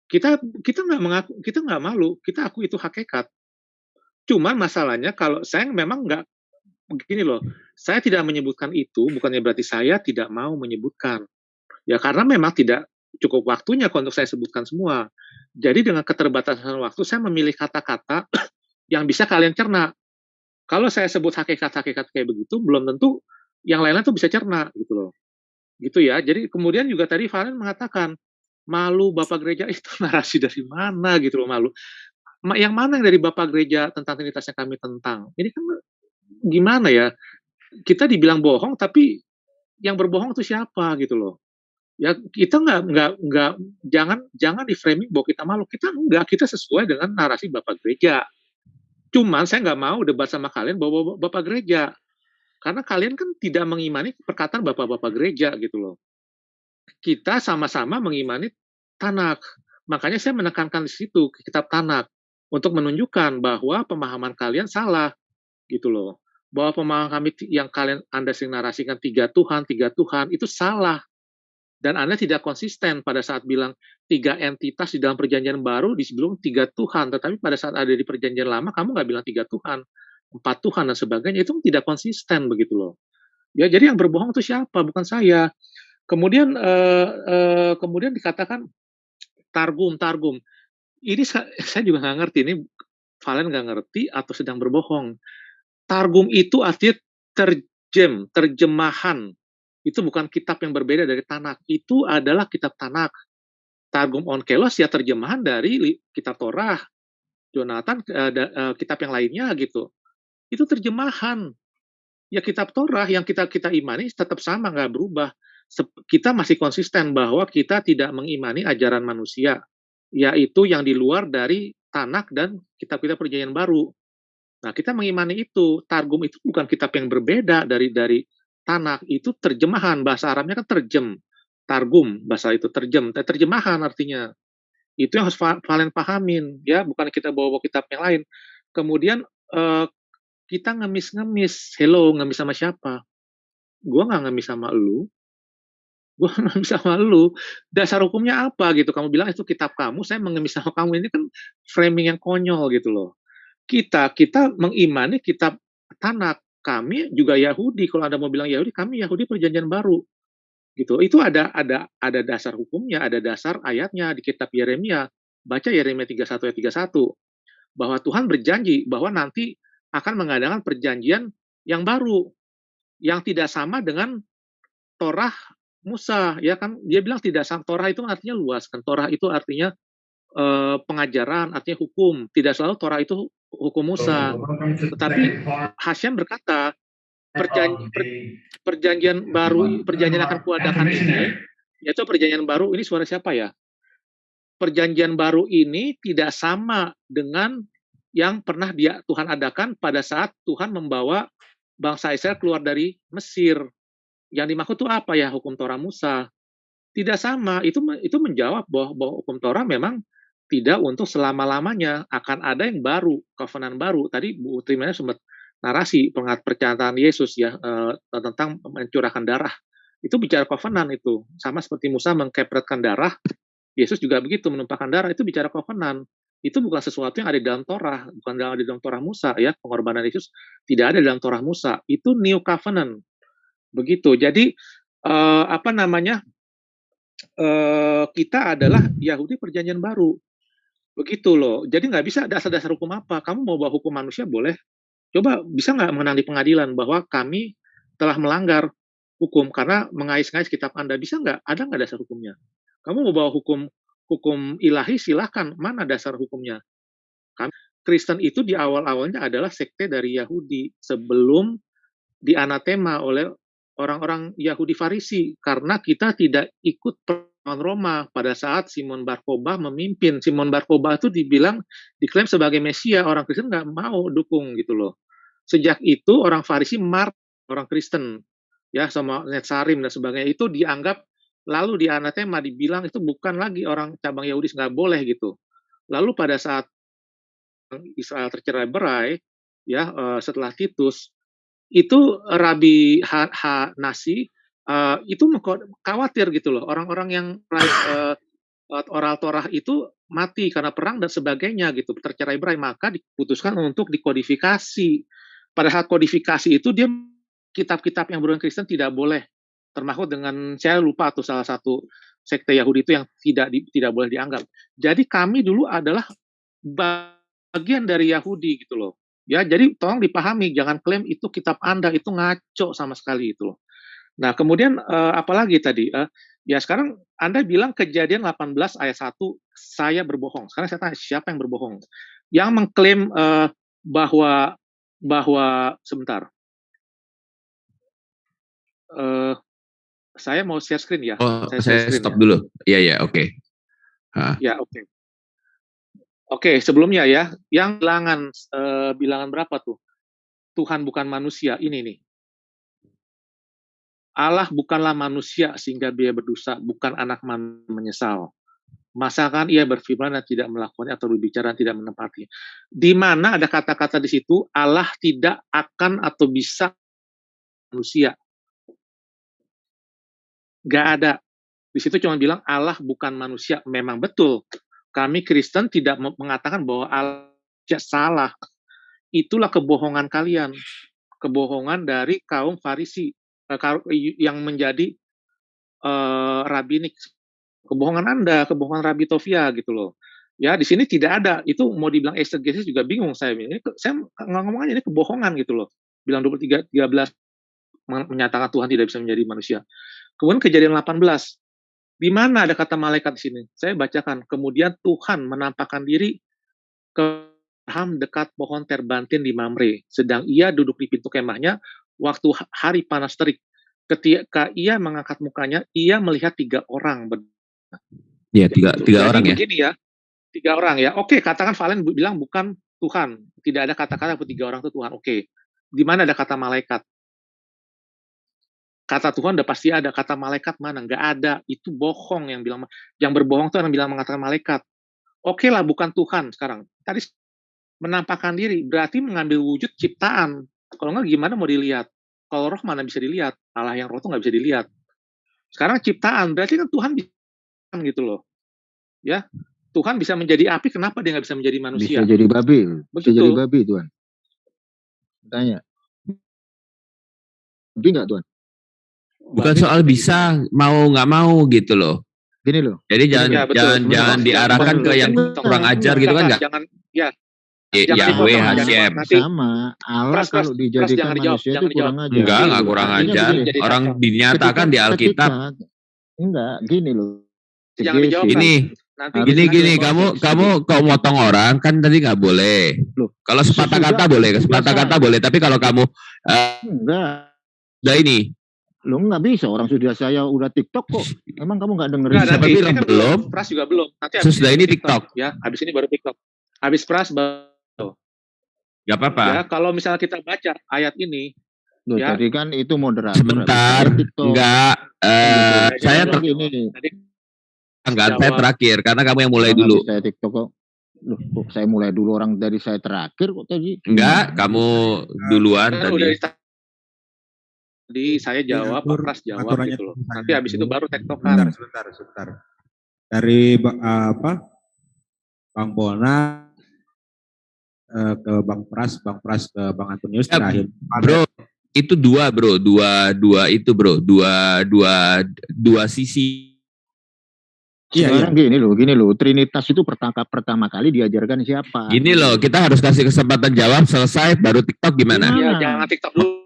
Kita kita nggak mengaku kita nggak malu, kita aku itu hakikat. Cuman masalahnya kalau saya memang nggak begini loh, saya tidak menyebutkan itu bukannya berarti saya tidak mau menyebutkan. Ya karena memang tidak cukup waktunya untuk saya sebutkan semua. Jadi dengan keterbatasan waktu saya memilih kata-kata yang bisa kalian cerna. Kalau saya sebut hakikat-hakikat kayak begitu, belum tentu yang lain-lain tuh bisa cerna gitu loh. Gitu ya. Jadi kemudian juga tadi Valen mengatakan, malu Bapak Gereja itu narasi dari mana gitu loh malu. Yang mana yang dari Bapak Gereja tentang Trinitas kami tentang? Ini kan gimana ya? Kita dibilang bohong tapi yang berbohong itu siapa gitu loh. Ya kita nggak nggak nggak jangan jangan di framing bahwa kita malu. Kita enggak, kita sesuai dengan narasi Bapak Gereja. Cuman saya nggak mau debat sama kalian bahwa Bapak Gereja. Karena kalian kan tidak mengimani perkataan Bapak-Bapak Gereja gitu loh kita sama-sama mengimani Tanak. Makanya saya menekankan di situ kitab Tanak untuk menunjukkan bahwa pemahaman kalian salah gitu loh. Bahwa pemahaman kami yang kalian Anda sering narasikan tiga Tuhan, tiga Tuhan itu salah. Dan Anda tidak konsisten pada saat bilang tiga entitas di dalam perjanjian baru di sebelum tiga Tuhan. Tetapi pada saat ada di perjanjian lama, kamu nggak bilang tiga Tuhan, empat Tuhan dan sebagainya. Itu tidak konsisten begitu loh. Ya, jadi yang berbohong itu siapa? Bukan saya. Kemudian uh, uh, kemudian dikatakan targum targum. Ini saya juga nggak ngerti ini Valen nggak ngerti atau sedang berbohong. Targum itu artinya terjem, terjemahan. Itu bukan kitab yang berbeda dari Tanak. Itu adalah kitab Tanak. Targum Onkelos ya terjemahan dari kitab Torah. Jonathan uh, uh, kitab yang lainnya gitu. Itu terjemahan. Ya kitab Torah yang kita kita imani tetap sama nggak berubah kita masih konsisten bahwa kita tidak mengimani ajaran manusia, yaitu yang di luar dari Tanak dan kitab-kitab perjanjian baru. Nah, kita mengimani itu. Targum itu bukan kitab yang berbeda dari dari Tanak, itu terjemahan bahasa Arabnya kan terjem. Targum bahasa itu terjem, terjemahan artinya. Itu yang harus Valen pahamin, ya, bukan kita bawa, bawa kitab yang lain. Kemudian uh, kita ngemis-ngemis, hello, ngemis sama siapa? Gua nggak ngemis sama lu, gue ngemis sama lu. Dasar hukumnya apa gitu? Kamu bilang itu kitab kamu saya mengemis sama kamu. Ini kan framing yang konyol gitu loh. Kita kita mengimani kitab Tanak kami juga Yahudi. Kalau anda mau bilang Yahudi kami Yahudi perjanjian baru. Gitu. Itu ada ada ada dasar hukumnya ada dasar ayatnya di kitab Yeremia. Baca Yeremia 31 ayat 31 bahwa Tuhan berjanji bahwa nanti akan mengadakan perjanjian yang baru yang tidak sama dengan Torah Musa ya kan? Dia bilang tidak sang Torah itu artinya luas kan? Torah itu artinya uh, pengajaran artinya hukum. Tidak selalu Torah itu hukum Musa. Tetapi Hasyam berkata perjanjian, per, perjanjian baru perjanjian akan kuadakan ini yaitu perjanjian baru ini suara siapa ya? Perjanjian baru ini tidak sama dengan yang pernah dia Tuhan adakan pada saat Tuhan membawa bangsa Israel keluar dari Mesir yang dimaksud itu apa ya hukum Torah Musa? Tidak sama. Itu itu menjawab bahwa, bahwa hukum Torah memang tidak untuk selama-lamanya akan ada yang baru, covenant baru. Tadi Bu Trimana sempat narasi pengat pernyataan Yesus ya uh, tentang mencurahkan darah. Itu bicara covenant itu. Sama seperti Musa mengkepretkan darah, Yesus juga begitu menumpahkan darah itu bicara covenant. Itu bukan sesuatu yang ada di dalam Torah, bukan ada di dalam Torah Musa ya. Pengorbanan Yesus tidak ada di dalam Torah Musa. Itu new covenant begitu. Jadi uh, apa namanya uh, kita adalah Yahudi Perjanjian Baru, begitu loh. Jadi nggak bisa dasar-dasar hukum apa. Kamu mau bawa hukum manusia boleh. Coba bisa nggak menang di pengadilan bahwa kami telah melanggar hukum karena mengais-ngais kitab Anda bisa nggak? Ada nggak dasar hukumnya? Kamu mau bawa hukum hukum ilahi silahkan mana dasar hukumnya? Kami Kristen itu di awal-awalnya adalah sekte dari Yahudi. Sebelum dianatema oleh orang-orang Yahudi Farisi. Karena kita tidak ikut perang Roma. Pada saat Simon Barkoba memimpin. Simon Barkoba itu dibilang diklaim sebagai Mesia, orang Kristen nggak mau dukung gitu loh. Sejak itu orang Farisi mar orang Kristen. Ya sama Netsarim dan sebagainya. Itu dianggap lalu di anatema dibilang itu bukan lagi orang cabang Yahudi nggak boleh gitu. Lalu pada saat Israel tercerai berai ya eh, setelah Titus itu Rabi H, H Nasi uh, itu khawatir gitu loh orang-orang yang uh, oral Torah itu mati karena perang dan sebagainya gitu, tercerai berai, maka diputuskan untuk dikodifikasi. Padahal kodifikasi itu dia kitab-kitab yang berulang Kristen tidak boleh termasuk dengan saya lupa atau salah satu sekte Yahudi itu yang tidak di, tidak boleh dianggap. Jadi kami dulu adalah bagian dari Yahudi gitu loh. Ya, jadi tolong dipahami, jangan klaim itu kitab Anda itu ngaco sama sekali itu loh. Nah, kemudian uh, apalagi tadi uh, ya sekarang Anda bilang kejadian 18 ayat 1 saya berbohong. Sekarang saya tanya siapa yang berbohong? Yang mengklaim uh, bahwa bahwa sebentar. Uh, saya mau share screen ya. Oh, saya, saya screen stop ya. dulu. Iya, ya, oke. Okay. Ya, oke. Okay. Oke, sebelumnya ya, yang bilangan uh, bilangan berapa tuh? Tuhan bukan manusia, ini nih. Allah bukanlah manusia sehingga dia berdosa, bukan anak man menyesal. Masakan ia berfirman dan tidak melakukannya atau berbicara dan tidak menempati. Di mana ada kata-kata di situ Allah tidak akan atau bisa manusia. Gak ada. Di situ cuma bilang Allah bukan manusia. Memang betul kami Kristen tidak mengatakan bahwa Allah salah. Itulah kebohongan kalian. Kebohongan dari kaum Farisi eh, yang menjadi uh, rabinik. Kebohongan Anda, kebohongan Rabi Tofia gitu loh. Ya, di sini tidak ada. Itu mau dibilang exegesis juga bingung saya. Ini saya ngomong aja ini kebohongan gitu loh. Bilang 23 13 menyatakan Tuhan tidak bisa menjadi manusia. Kemudian kejadian 18 di mana ada kata malaikat di sini? Saya bacakan. Kemudian Tuhan menampakkan diri ke Abraham dekat pohon terbantin di Mamre. Sedang ia duduk di pintu kemahnya waktu hari panas terik. Ketika ia mengangkat mukanya, ia melihat tiga orang. Iya, tiga, tiga orang ya. Begini ya. Tiga orang ya. Oke, katakan Valen bilang bukan Tuhan. Tidak ada kata-kata tiga orang itu Tuhan. Oke. Di mana ada kata malaikat? Kata Tuhan udah pasti ada, kata malaikat mana? Nggak ada, itu bohong yang bilang, yang berbohong tuh yang bilang mengatakan malaikat. Oke okay lah, bukan Tuhan sekarang. Tadi menampakkan diri, berarti mengambil wujud ciptaan. Kalau nggak gimana mau dilihat? Kalau roh mana bisa dilihat? Allah yang roh tuh nggak bisa dilihat. Sekarang ciptaan, berarti kan Tuhan bisa gitu loh. Ya, Tuhan bisa menjadi api, kenapa dia nggak bisa menjadi manusia? Bisa jadi babi, bisa jadi babi Tuhan. Tanya. Babi nggak Tuhan? Bukan soal bisa mau nggak mau gitu loh. Gini loh. Jadi jangan ya, jangan jangan diarahkan ke yang kurang ajar gitu kan nggak? jangan ya. Yahweh Hashem. sama. Allah pras, kalau dijadikan pras, manusia itu kurang ajar. Enggak enggak kurang ajar. orang dinyatakan di Alkitab. Enggak gini loh. Jangan dijawab ini gini gini. kamu kamu kau motong orang kan tadi nggak boleh. Loh kalau sepatah kata boleh sepatah kata boleh. Tapi kalau kamu uh, enggak. udah ini Lo nggak bisa, orang sudah saya udah TikTok kok. Emang kamu nggak dengerin? Nggak, nanti, kan belum. Pras juga belum. Nanti Sudah ini TikTok. TikTok. Ya, habis ini baru TikTok. Habis Pras baru. Gak apa-apa. Ya, kalau misalnya kita baca ayat ini, Loh, ya. Jadi kan itu moderator. Sebentar, enggak. Uh, saya ter ini. enggak, saya terakhir karena kamu yang mulai dulu. Saya TikTok kok. Loh, kok saya mulai dulu orang dari saya terakhir kok tadi? Enggak, kamu duluan nah, tadi. Jadi saya iya, jawab, Pak Pras jawab gitu loh. Nanti habis itu baru tektokan. Sebentar, sebentar, sebentar. Dari apa? Bang Bona eh, ke Bang Pras, Bang Pras ke Bang Antonius ya, terakhir. Bro, itu dua bro, dua dua itu bro, dua dua dua sisi. Iya, iya. gini loh, gini loh, Trinitas itu pertama pertama kali diajarkan siapa? Gini loh, kita harus kasih kesempatan jawab selesai baru TikTok gimana? Iya, jangan TikTok dulu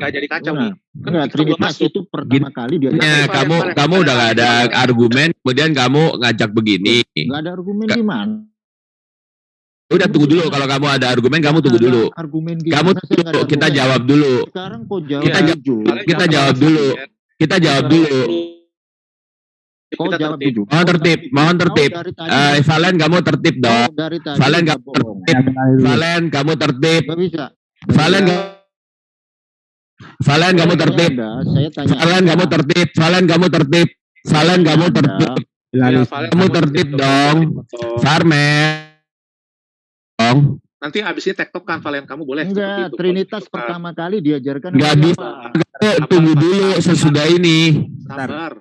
nggak jadi kacau nah, nih. Kan enggak, Trinitas itu pertama Gini, kali dia. Ya, kamu ya, kamu udah nggak ada argumen, kemudian kamu ngajak begini. Nggak ada argumen Ka gimana? Udah tunggu dulu kalau kamu ada argumen kamu tunggu dulu. Argumen Kamu tunggu, kita jawab dulu. Sekarang kok jawab kita, jawab, kita jawab dulu. Kita jawab dulu. Kau jawab jujur. Mohon tertib, mohon tertib. Eh, Valen kamu tertib dong. Valen kamu tertib. Valen kamu tertib. Valen kamu Valen kamu tertib. Valen kamu tertib. Valen kamu tertib. Valen kamu tertib. Kamu tertib dong. Farmen. Dong. Nanti abis ini tektok kan Valen kamu boleh. Enggak, Trinitas pertama kali diajarkan. Enggak bisa. Tunggu dulu sesudah ini. Sabar.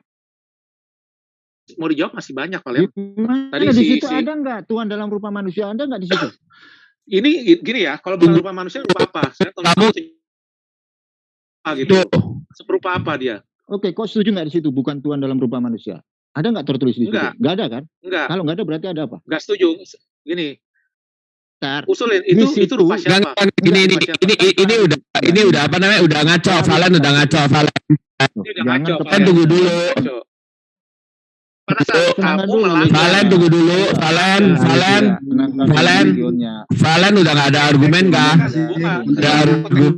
mau dijawab masih banyak Valen. Gimana Tadi di si- situ si- ada nggak Tuhan dalam rupa manusia? Ada nggak di situ? Ini gini ya, kalau bukan rupa manusia rupa apa? Saya tahu Kamu- gitu. Itu. Serupa apa dia? Oke, kok setuju nggak di situ bukan Tuhan dalam rupa manusia? Ada nggak tertulis di situ? Nggak. Nggak ada kan? Enggak, Kalau nggak ada berarti ada apa? enggak setuju. Gini, Tar, usulin Di itu itu situ- rupa Enggak, siapa? enggak, ini, ini, ini, ini, ini udah, ini udah apa namanya, udah ngaco, Valen udah ngaco, Valen. Ini udah jangan ngaco, Valen. tunggu dulu. Pada saat kamu melanggar Valen tunggu dulu, Valen, Valen, Tenangkan Valen. videonya. Valen udah nggak ada argumen kah? Udah argumen,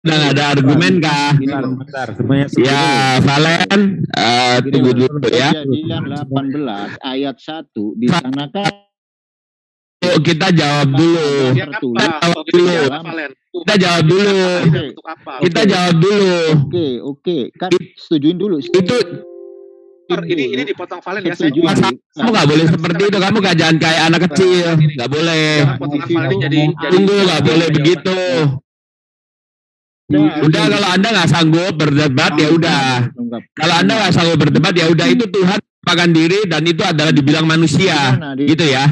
udah nggak ada argumen kah? Bentar, bentar, semuanya Ya, Valen, eh, Gini, tunggu Mas. dulu ya. Kejadian 18 ayat 1 di sana kan Yuk, kita jawab dulu. Gitu? Kita jawab dulu. Dalam bentuk apa? Kita jawab dulu. Oke, oke. Kan setujuin dulu. Itu Ini ini dipotong Valen ya. Saya Setuju. Masa kamu nggak boleh seperti itu. Kamu gak jangan kayak anak kecil. Nggak boleh. Tunggu, nggak boleh begitu. Udah kalau anda nggak sanggup berdebat ya udah. Kalau anda nggak sanggup berdebat ya udah itu Tuhan menampakkan diri dan itu adalah dibilang manusia. Gitu ya.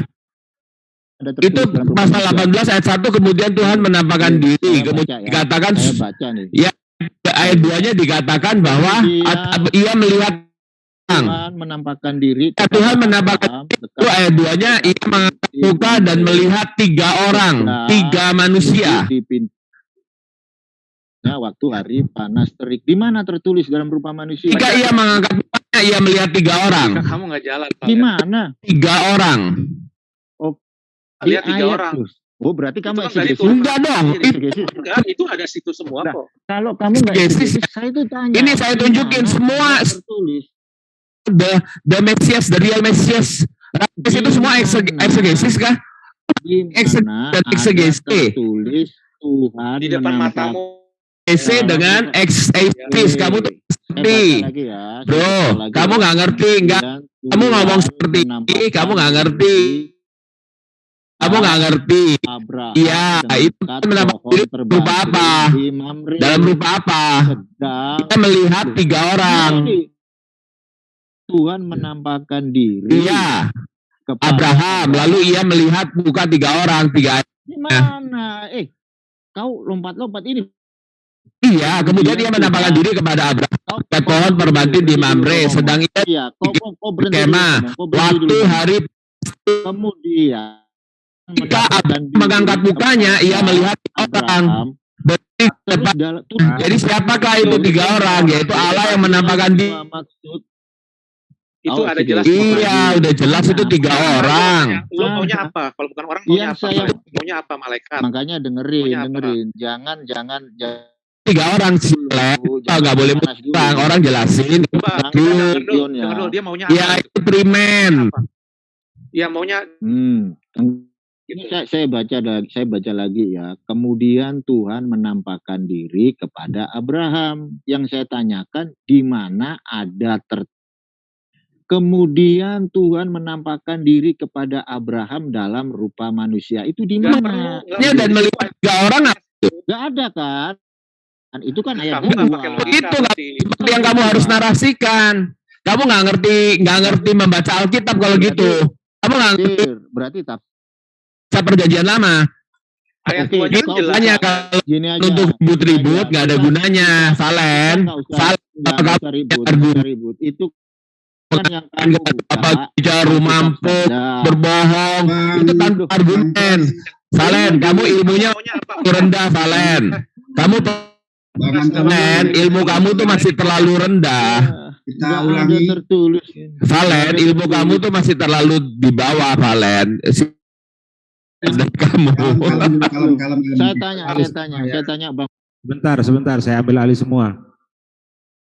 Itu pasal manusia. 18 ayat 1 kemudian Tuhan menampakkan Iya, diri. Kemudian baca ya. dikatakan nih. ayat 2-nya dikatakan bahwa ia melihat. Tuhan menampakkan diri. Ya, Tuhan menampakkan itu ayat 2-nya ia mengangkat muka dan melihat tiga orang, tiga manusia. di pintunya waktu hari panas terik. Di mana tertulis dalam rupa manusia? Jika ia mengangkat mukanya, ia melihat tiga orang. Jika kamu nggak jalan, Di mana? Tiga orang. Di Lihat tiga ayat orang. terus. Oh berarti kamu Itu kan. Tuhan. Enggak dong. Enggak, itu ada situ semua Nah, kok. Kalau kamu nggak exegesis, saya itu tanya. Ini saya tunjukin semua. tertulis. The, the Messias, the real Messias. Rabbis itu semua exegesis kah? Di Exeg- mana exegesi. tertulis Tuhan Di depan matamu. EC Ya, dengan exegesis. Kamu tuh Saya baca ngerti. lagi ya, Bro, kamu nggak ngerti, nggak? Kamu ngomong seperti ini, kamu nggak ngerti. Kamu nggak ngerti. Iya, dengan itu terbatu berupa apa? Dalam rupa apa? Kita melihat tiga orang. Tuhan menampakkan diri Iya, Abraham. Lalu ia melihat muka tiga orang, tiga. Mana? Eh, kau lompat-lompat ini. Iya, kemudian ia menampakkan diri kepada Abraham. Dekat pohon berbatu di Mamre, sedang ia Iya, Waktu dulu. hari kemudian Ketika mendapatkan diri mengangkat mukanya, ia melihat orang. Abraham. Berarti dalam- terus Jadi siapakah itu tiga orang? Yaitu Allah yang menampakkan diri. Maksud Itu Oh, ada jelas. Iya, udah jelas itu tiga orang. Lo maunya apa? Kalau bukan orang maunya apa? saya- Maunya apa malaikat? makanya dengerin dengerin jangan jangan jangan Tiga orang sih. dulu, Oh, nggak boleh. Bang, orang jelasin. Coba dulu. denger dulu, videonya. denger dulu, dia maunya apa? Ya itu primen. Iya maunya hmm. Ini gitu. saya, saya baca lagi, saya baca lagi ya. Kemudian Tuhan menampakkan diri kepada Abraham. Yang saya tanyakan di mana ada ter Kemudian Tuhan menampakkan diri kepada Abraham dalam rupa manusia. Itu di mana? Ya, dan melihat tiga orang Gak ada kan? Kan Itu kan ayat Kamu Itu berarti. seperti yang kamu harus narasikan. Kamu nggak ngerti, nggak ngerti membaca Alkitab kalau gitu. Kamu nggak ngerti Tafsir. Berarti tak baca perjanjian lama. Ayat Oke, kan kalau aja. untuk ribut-ribut nggak ada gunanya. Apa usah ribut, ribut. Itu kan yang kamu apa mampuk, saja. berbohong, itu tanpa argumen. Valen, kamu ilmunya rendah, Valen. Kamu Valen, ilmu kamu tuh masih terlalu rendah. kita ulangi. tertulis. Valen, ilmu kamu tuh masih terlalu di bawah, Valen. Si- Dan kamu. Kalem, kalem, dulu, kalem, kalem, kalem. Saya tanya, saya tanya, ya. saya tanya Bang. Sebentar, sebentar, saya ambil alih semua.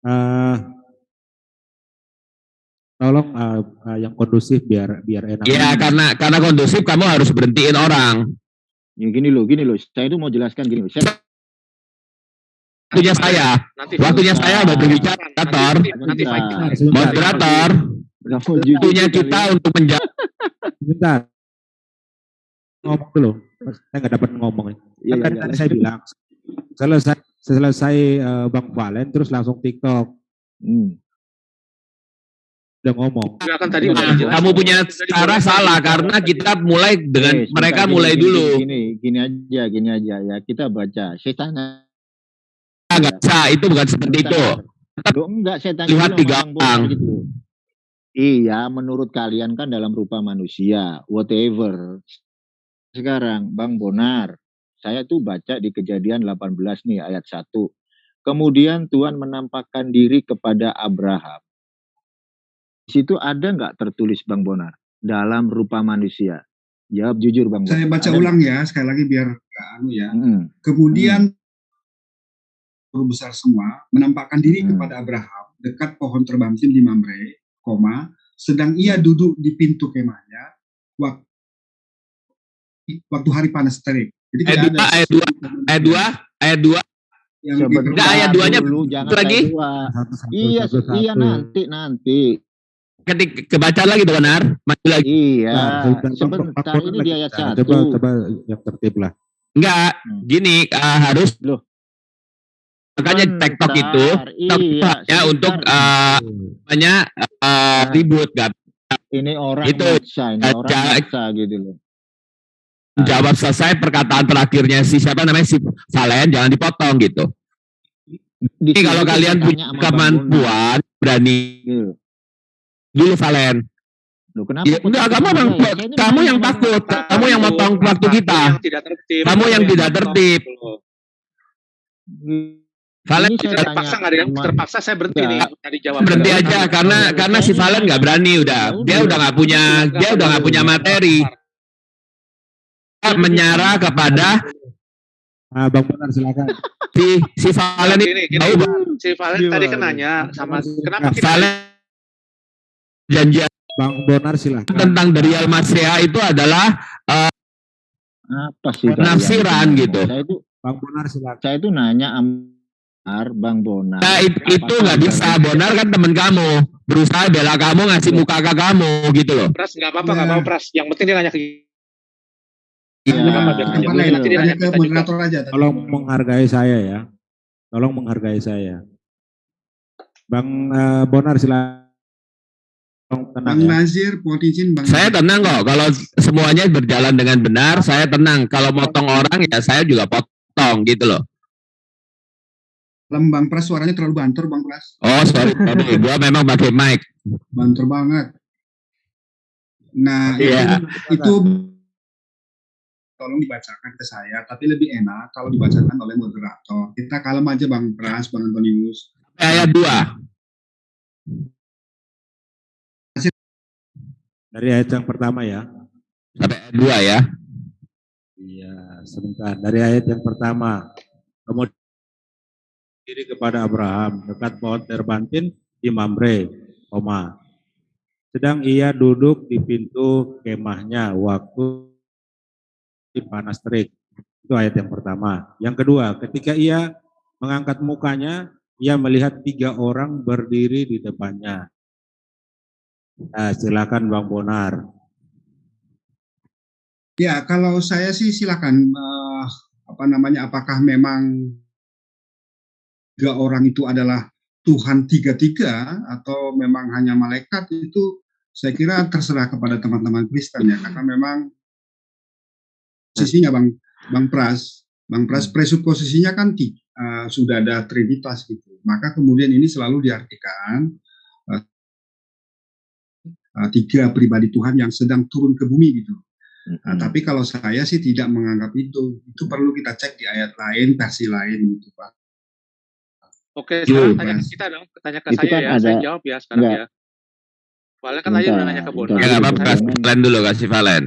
Eh, tolong eh, eh, yang kondusif biar biar enak. Ya, karena karena kondusif kamu harus berhentiin orang. Ya, gini loh, gini loh. Saya itu mau jelaskan gini. loh. Saya Waktunya saya, Nanti waktunya saya udah berbicara, moderator. Nanti Moderator, mau waktunya kita ya. untuk menjawab. sebentar. Ngomong dulu, saya nggak dapat ngomong. Iya, Kan tadi tadi saya bilang selesai selesai eh, Bang Valen terus langsung TikTok. Hmm. udah ngomong. Kan tadi Nah, Nah, kamu punya cara salah karena kita mulai dengan mereka mulai gini, dulu. Gini, gini, gini aja, gini aja ya. Kita baca. Saya tanya. Enggak bisa, itu bukan seperti itu. Loh, enggak, saya tanya Lihat tiga orang. gitu. Iya, menurut kalian kan dalam rupa manusia, whatever. Sekarang, Bang Bonar, saya tuh baca di kejadian 18 nih, ayat 1. Kemudian Tuhan menampakkan diri kepada Abraham. Di situ ada nggak tertulis Bang Bonar? Dalam rupa manusia. Jawab jujur Bang Bonar. Saya baca Ada ulang ya, sekali lagi biar nggak anu ya. nggak? Mm-mm. Kemudian guru besar semua menampakkan diri Hmm. kepada Abraham dekat pohon terbangkin di Mamre, koma, sedang ia duduk di pintu kemahnya waktu, waktu hari panas terik. Jadi Ayat dua, ada ayat dua, Ayat 2, ayat 2. yang Enggak, ayat duanya dulu, jangan lagi. ayat dua. Satu-satu, Iya, iya nanti nanti. Ketik kebaca lagi benar, maju lagi. Iya, Nah, sebentar, ini di ayat satu. Coba, coba yang tertib lah. Enggak, Hmm. gini uh, harus Loh. Makanya tektok itu iya, ya untuk uh, namanya uh, ribut kan ini orang itu, ini orang gitu loh. jawab selesai perkataan terakhirnya si siapa namanya si Valen jangan dipotong gitu. Di kalau kalian punya Bang kemampuan berani gitu. dulu Valen. Loh, kenapa Ya, enggak, takut kamu? Saya ini kamu yang Bang takut, kamu yang motong waktu kita. Yang tidak tertib. Kamu yang tidak tertib. Valen Ini saya Terpaksa nggak ada terpaksa saya berhenti Enggak. nih tadi jawab. berhenti aja karena karena si Valen nggak berani udah. Ya Dia udah. nggak punya dia udah nggak punya materi. Menyerah kepada Ah, Bang Bonar silakan. si si Valen ini Gini, gini, tahu Bang. si Valen tadi kan nanya sama kenapa kita Valen janji Bang Bonar silakan. tentang dari Al Masriah itu adalah apa sih Penafsiran itu? gitu. Saya itu Bang Bonar silakan. saya itu nanya Amar Bang Bonar. Nah, it- itu nggak bisa. Bonar kan temen kamu. Berusaha bela kamu ngasih muka ke kamu gitu loh. Pras nggak apa-apa nggak Ya. apa-apa Pras. Yang penting dia nanya ke Iya, iya. ya? Nanti dia nanya moderator aja. tadi. Tolong menghargai saya ya. Tolong menghargai saya. Bang eh, Bonar silakan. Tenang Bang ya. Nazir, mohon izin Bang. Saya tenang kok. Kalau semuanya berjalan dengan benar, saya tenang. Kalau motong orang ya saya juga potong gitu loh. Dalam Bang Pras suaranya terlalu banter Bang Pras. Oh sorry, sorry. gua memang pakai mic. Banter banget. Nah, Iya. itu, itu tolong dibacakan ke saya, tapi lebih enak kalau dibacakan oleh moderator. Kita kalem aja Bang Pras, Bang Antonius. Ayat 2. Dari ayat yang pertama ya. Sampai ayat 2 ya. Iya, sebentar. Dari ayat yang pertama. Kemudian diri kepada Abraham dekat pohon terbantin di Mamre, koma. Sedang ia duduk di pintu kemahnya waktu panas terik. Itu ayat yang pertama. Yang kedua, ketika ia mengangkat mukanya, ia melihat tiga orang berdiri di depannya. Nah, silakan Bang Bonar. Ya, kalau saya sih silakan eh, apa namanya apakah memang tiga orang itu adalah Tuhan tiga-tiga atau memang hanya malaikat itu saya kira terserah kepada teman-teman Kristen ya karena memang posisinya Bang Bang Pras Bang Pras presuposisinya kan eh, sudah ada trinitas gitu maka kemudian ini selalu diartikan eh, eh, tiga pribadi Tuhan yang sedang turun ke bumi gitu Nah, Mm-mm. tapi kalau saya sih tidak menganggap itu. Itu perlu kita cek di ayat lain, versi lain gitu, Pak. Oke, Iya, sekarang tanya ke Mas. kita dong, tanya ke Itu saya kan ya. ada- Saya jawab ya sekarang Enggak. ya. Valen kan tadi udah Bentar, nanya ke. Bonar. Ya nggak apa-apa. Kasih Valen dulu, kasih Valen.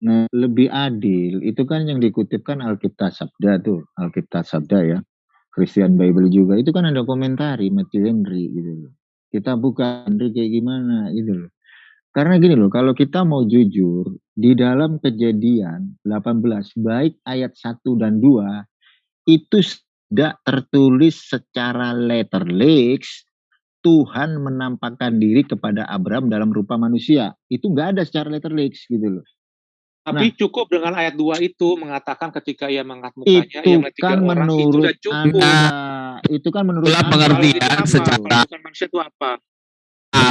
Nah, lebih adil itu kan yang dikutipkan Alkitab Sabda tuh, Alkitab Sabda ya. Christian Bible juga itu kan ada komentari Matthew Henry gitu loh. Kita buka Henry kayak gimana gitu loh. Karena gini loh, kalau kita mau jujur, di dalam kejadian 18, baik ayat 1 dan 2, itu tidak tertulis secara letterlix, Tuhan menampakkan diri kepada Abraham dalam rupa manusia. Itu nggak ada secara letterlix gitu loh. Tapi cukup dengan ayat 2 itu mengatakan ketika ia mengangkat mukanya, itu kan orang, itu menurut sudah cukup. Anda itu kan menurut Anda. pengertian itu apa? secara- manusia itu apa?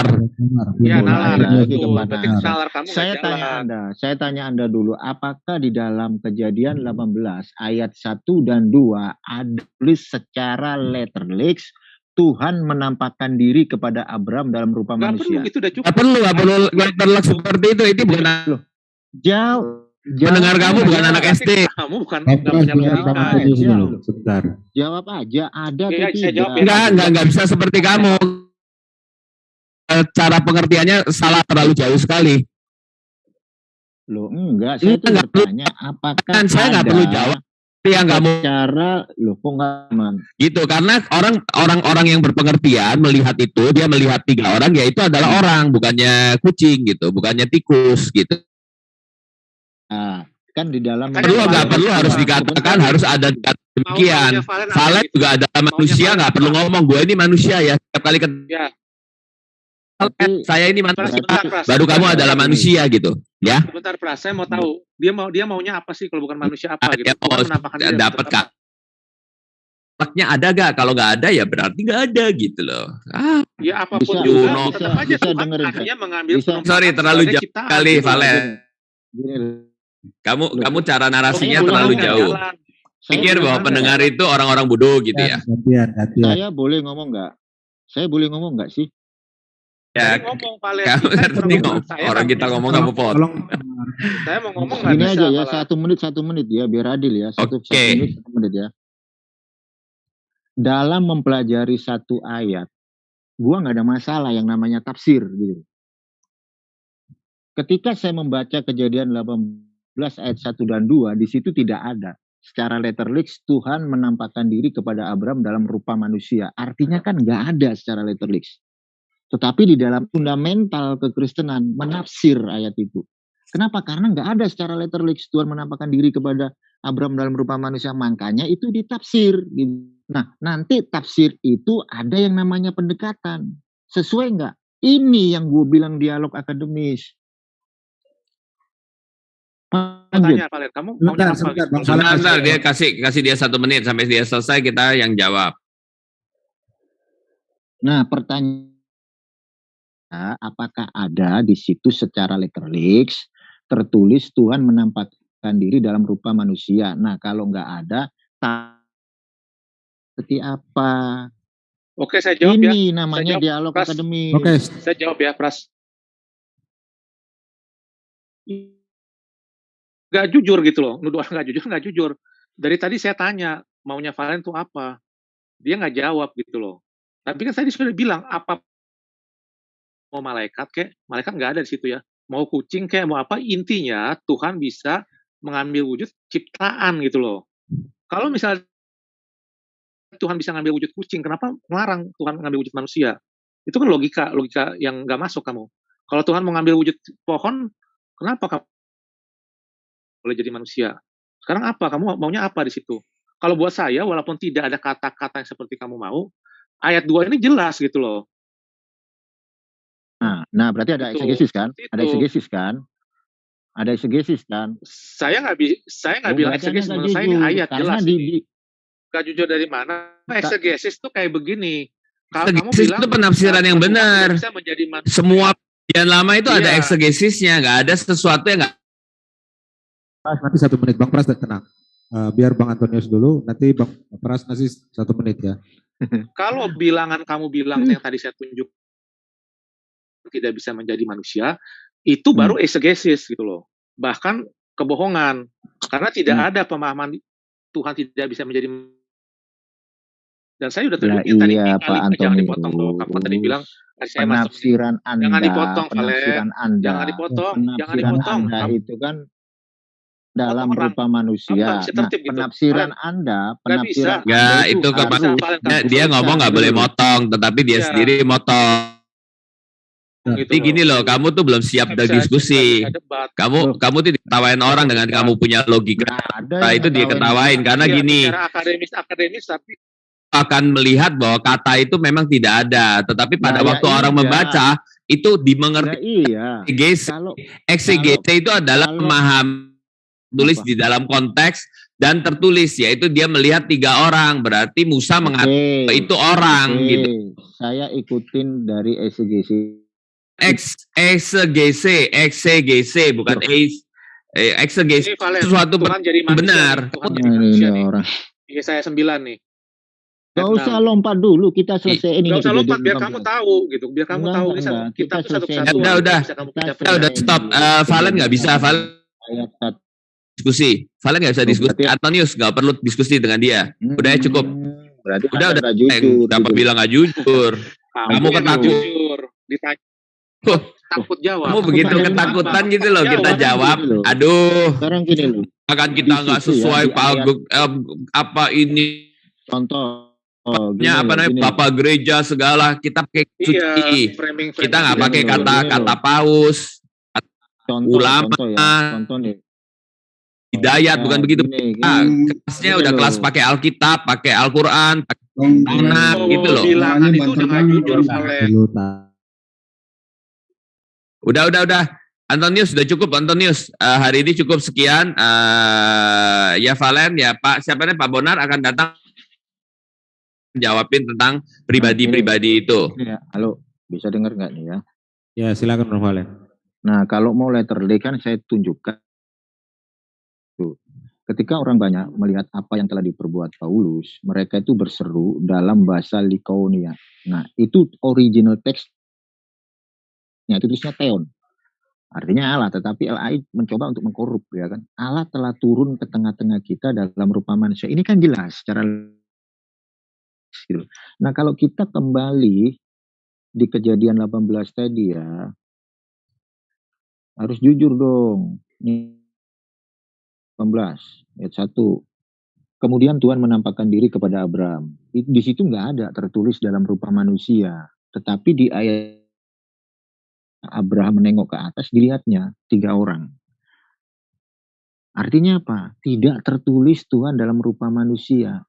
Iya, Mulai nalar. lagi Itu, kepada berarti nalar. nalar kamu Saya tanya jalan. Anda, saya tanya Anda dulu, apakah di dalam kejadian 18 ayat 1 dan 2 ada tulis secara letterlix Tuhan menampakkan diri kepada Abram dalam rupa Nggak perlu, manusia? itu udah cukup. Nggak perlu, nggak perlu letterlock seperti itu. Itu bukan Jauh, pendengar jawab kamu bukan anak SD. Kamu bukan Pak nggak Pras punya logika. Sebentar. Jawab aja, ada Iya, atau saya tidak? jawab ya. Enggak, enggak, enggak bisa seperti kamu. Cara pengertiannya salah terlalu jauh sekali. Loh, enggak, saya Enggak, enggak perlu. bertanya apakah Kan saya nggak ada perlu jawab. Itu yang kamu secara loh kok enggak aman? gitu karena orang orang-orang yang berpengertian melihat itu dia melihat tiga orang yaitu adalah orang bukannya kucing gitu bukannya tikus gitu Nah, kan di dalam Kan perlu nggak perlu itu harus dikatakan Sebentar. harus ada demikian Mau- Valen juga ada manusia nggak perlu ngomong gue ini manusia ya setiap kali ketemu Ya, Tapi- saya ini Pras, manusia sebentar, Pras. baru kamu adalah manusia gitu ya Sebentar, Pras. Saya mau tahu dia mau dia maunya apa sih kalau bukan manusia apa Ah, gitu? ya, oh, dapat kak apa? Akhlaknya ada gak kalau nggak ada ya berarti nggak ada gitu loh ah Ya apa pun Bisa, juga, Juno. tetap bisa, aja bisa Tuhan dengerin, akhirnya mengambil Bisa. penumpang Sorry, terlalu jauh ciptaan, kali. Valen. Gini, kamu Loh. kamu cara narasinya Pokoknya terlalu jauh jalan. pikir bahwa pendengar itu orang-orang bodoh gitu ya Gantian, gantian. Saya boleh ngomong nggak? Saya boleh ngomong nggak sih? Ya ngomong kamu ngerti ngomong, ngomong saya orang kita ngomong kamu pot Tolong, Saya mau ngomong nggak bisa. aja ya, malah. satu menit satu menit ya, biar adil ya. Satu, Oke. satu menit satu menit ya. Dalam mempelajari satu ayat, gua nggak ada masalah yang namanya tafsir gitu. Ketika saya membaca kejadian 18 ayat 1 dan 2, di situ tidak ada. Secara letterlix, Tuhan menampakkan diri kepada Abram dalam rupa manusia. Artinya kan nggak ada secara letterlix. Tetapi di dalam fundamental kekristenan menafsir ayat itu. Kenapa? Karena nggak ada secara letterlix Tuhan menampakkan diri kepada Abram dalam rupa manusia. Makanya itu ditafsir. Nah, nanti tafsir itu ada yang namanya pendekatan. Sesuai nggak? Ini yang gue bilang dialog akademis. Mau Lanjut. tanya Valen, kamu Sebentar, apa sebentar? Bang. Sebentar, sebentar, dia kasih kasih dia satu menit sampai dia selesai kita yang jawab Nah, pertanyaan apakah ada di situ secara letterlix tertulis Tuhan menampakkan diri dalam rupa manusia. Nah, kalau nggak ada, seperti apa? Oke, saya jawab ya. Ini namanya jawab, dialog Pras. akademis. Oke, Saya jawab ya, Pras. Gak jujur gitu loh. Nuduh orang gak jujur, gak jujur. Dari tadi saya tanya, maunya Valen tuh apa? Dia nggak jawab gitu loh. Tapi kan tadi sudah bilang, apa mau malaikat kek, malaikat nggak ada di situ ya. Mau kucing kayak mau apa, intinya Tuhan bisa mengambil wujud ciptaan gitu loh. Kalau misalnya Tuhan bisa ngambil wujud kucing, kenapa melarang Tuhan mengambil wujud manusia? Itu kan logika, logika yang nggak masuk kamu. Kalau Tuhan mau ngambil wujud pohon, kenapa kamu boleh jadi manusia? Sekarang apa? Kamu maunya apa di situ? Kalau buat saya, walaupun tidak ada kata-kata yang seperti kamu mau, ayat 2 ini jelas gitu loh. Nah, nah berarti ada Itu, eksegesis kan? Ada itu. eksegesis kan? Ada eksegesis kan? Saya nggak bi saya nggak Oh, bilang eksegesis, menurut saya ini ayat Karena jelas. di, di- Nggak jujur dari mana? Eksegesis tuh kayak begini. Kalau kamu bilang itu penafsiran yang benar. bisa menjadi manusia. semua yang lama itu ada Iya. eksegesisnya nggak ada sesuatu yang nggak nanti satu menit. Bang Pras, tenang. Eh, biar Bang Antonius dulu, nanti Bang Pras ngasih satu menit ya. Kalau bilangan kamu bilang Hmm. yang tadi saya tunjuk tidak bisa menjadi manusia, itu baru exegesis gitu loh. Bahkan kebohongan. Karena tidak Hmm. ada pemahaman Tuhan tidak bisa menjadi dan saya udah Lah tunjukin tadi iya, Pak jangan dipotong loh. Kamu tadi Antonius. bilang tadi saya masuk penafsiran Anda, Jangan dipotong, penafsiran Anda, jangan dipotong, jangan dipotong. Anda Kamu- itu kan dalam orang. rupa manusia. Nah, gitu. penafsiran Anda, penafsiran bisa. Nggak, Anda itu kemarin Valen, dia, ngomong nggak boleh motong tetapi dia Iya. sendiri motong gitu jadi gini loh kamu tuh belum siap bisa debat. kamu Loh. kamu tuh diketawain orang dengan kamu punya logika Nggak ada Nah, itu dia ketawain karena Iya, gini akademis akademis tapi akan melihat bahwa kata itu memang tidak ada tetapi pada Nah, ya waktu orang iya. membaca itu Nah, dimengerti iya. exegese Kalau exegese itu adalah kalau- memaham tulis Apa? di dalam konteks dan tertulis yaitu dia melihat tiga orang berarti Musa mengatakan itu orang oke. gitu Saya ikutin dari exegesis X exegese, exegese bukan ex eh, exegese Ini Valen, sesuatu Tuhan jadi manusia benar. Tuhan Nah, jadi ini, manusia ini nih. orang. Yesaya 9 nih. Gak usah 6. lompat dulu, kita selesaiin ini Gak usah lompat biar kamu 16. tahu gitu, biar kamu Enggak, tahu enggak, kita Kita satu kesatuan Udah, udah. Udah, udah stop. Eh, Valen nggak bisa, Valen satu. diskusi. Valen nggak bisa Oh, diskusi. berarti- Antonius nggak perlu diskusi dengan dia. Udah ya, cukup. Hmm, Berarti Udah, udah. nggak Eh, jujur. Kenapa gitu. bilang nggak jujur? Kamu yang ketakut. jujur, ditanya takut jawab. Kamu begitu pertanyaan ketakutan apa? gitu loh. Kita Jawab. jawab. Gini loh. Aduh, Sekarang gini loh, akan kita nggak ya, sesuai di Pak ayat- Gu- eh, apa ini contoh. Oh, gini apa namanya. Bapak gereja segala kita pakai Iya, suci. framing Kita nggak pakai loh, kata gini kata loh. paus, Contoh, ulama. contoh ya, contoh nih. hidayat Ya, bukan begitu. gini, gini. Ah, Hmm, kelasnya Gini udah kelas loh. pakai Alkitab, pakai Al-Qur'an, pakai Anak, Bang, gitu loh. Bilangan itu udah nggak jujur, Udah, udah, udah. Antonius sudah cukup Antonius. Eh, hari ini cukup sekian. Eh, ya Valen, ya Pak, siapa nih Pak Bonar akan datang jawabin tentang pribadi-pribadi itu. Ya, halo, bisa dengar nggak nih ya? Ya, silakan Bang Valen. Nah, kalau mau letter D kan saya tunjukkan. Tuh. Ketika orang banyak melihat apa yang telah diperbuat Paulus, mereka itu berseru dalam bahasa Likaonia. Nah, itu original text itu tulisnya Theon. Artinya Allah, tetapi LAI mencoba untuk mengkorup ya kan. Allah telah turun ke tengah-tengah kita dalam rupa manusia. Ini kan jelas secara. Nah, kalau kita kembali di kejadian 18 tadi ya, harus jujur dong. Ini 18 ayat 1. Kemudian Tuhan menampakkan diri kepada Abraham. Di situ nggak ada tertulis dalam rupa manusia, tetapi di ayat Abraham menengok ke atas dilihatnya tiga orang. Artinya apa? Tidak tertulis Tuhan dalam rupa manusia.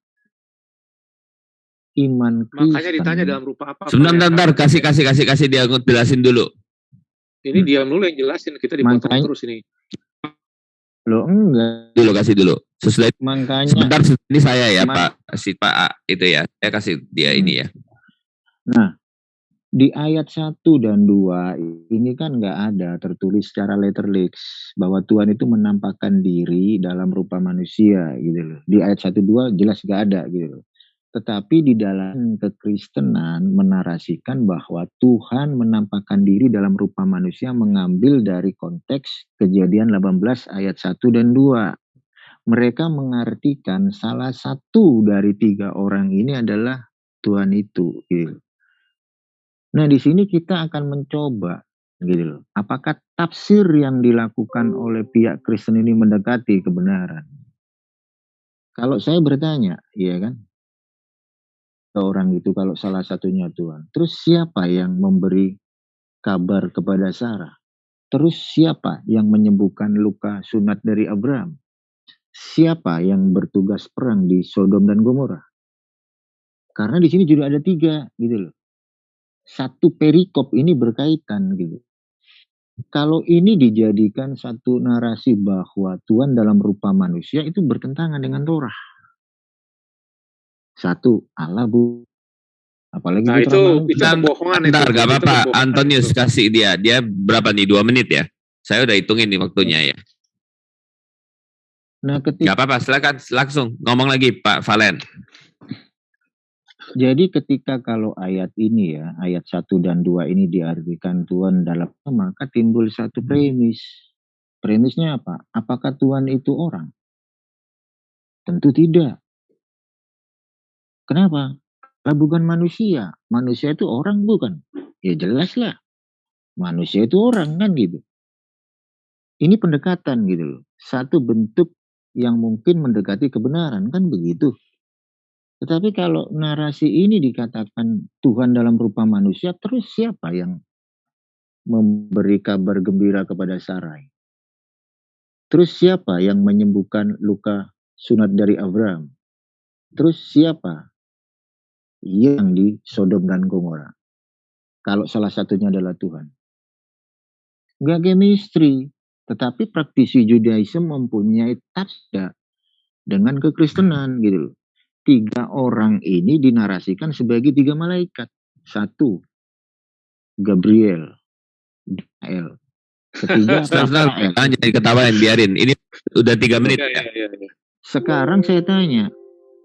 Iman Kristen. Makanya ditanya dalam rupa apa. Sebentar, bentar, bentar. Kasih, kasih, kasih, kasih dia jelasin dulu. Ini diam dulu yang jelasin, kita dipotong Makanya- terus ini. Loh enggak. Dulu kasih dulu. Sesuai Makanya sebentar ini saya ya Pak si Pak A, itu ya. Saya kasih dia ini ya. Nah, di ayat 1 dan 2 ini kan nggak ada tertulis secara letterlix bahwa Tuhan itu menampakkan diri dalam rupa manusia gitu loh. Di ayat 1 2 jelas nggak ada gitu loh. Tetapi di dalam kekristenan menarasikan bahwa Tuhan menampakkan diri dalam rupa manusia mengambil dari konteks kejadian 18 ayat 1 dan 2. Mereka mengartikan salah satu dari tiga orang ini adalah Tuhan itu. Gitu. Nah, di sini kita akan mencoba gitu loh. Apakah tafsir yang dilakukan oleh pihak Kristen ini mendekati kebenaran? Kalau saya bertanya, iya kan? Ke orang itu kalau salah satunya Tuhan. Terus siapa yang memberi kabar kepada Sarah? Terus siapa yang menyembuhkan luka sunat dari Abraham? Siapa yang bertugas perang di Sodom dan Gomora? Karena di sini juga ada tiga gitu loh satu perikop ini berkaitan gitu. Kalau ini dijadikan satu narasi bahwa Tuhan dalam rupa manusia itu bertentangan dengan Torah. Satu, Allah bu. Apalagi Nah, itu itu kebohongan itu. Bentar, gak apa-apa. Antonius itu. kasih dia. Dia berapa nih? Dua menit ya? Saya udah hitungin nih waktunya ya. Nah, Gak ketika, apa-apa, silakan langsung ngomong lagi Pak Valen. Jadi ketika kalau ayat ini ya, ayat 1 dan 2 ini diartikan Tuhan dalam maka timbul satu premis. Premisnya apa? Apakah Tuhan itu orang? Tentu tidak. Kenapa? Lah bukan manusia. Manusia itu orang bukan? Ya jelas lah. Manusia itu orang kan gitu. Ini pendekatan gitu loh. Satu bentuk yang mungkin mendekati kebenaran kan begitu. Tetapi kalau narasi ini dikatakan Tuhan dalam rupa manusia, terus siapa yang memberi kabar gembira kepada Sarai? Terus siapa yang menyembuhkan luka sunat dari Abraham? Terus siapa yang di Sodom dan Gomora? Kalau salah satunya adalah Tuhan. Gak chemistry. Tetapi praktisi Judaism mempunyai tasda dengan kekristenan gitu loh. Tiga orang ini dinarasikan sebagai tiga malaikat. Satu, Gabriel. L. Ketiga Rafael. jadi ketawain, biarin. Ini udah tiga menit. Iya, iya, iya. Sekarang saya tanya,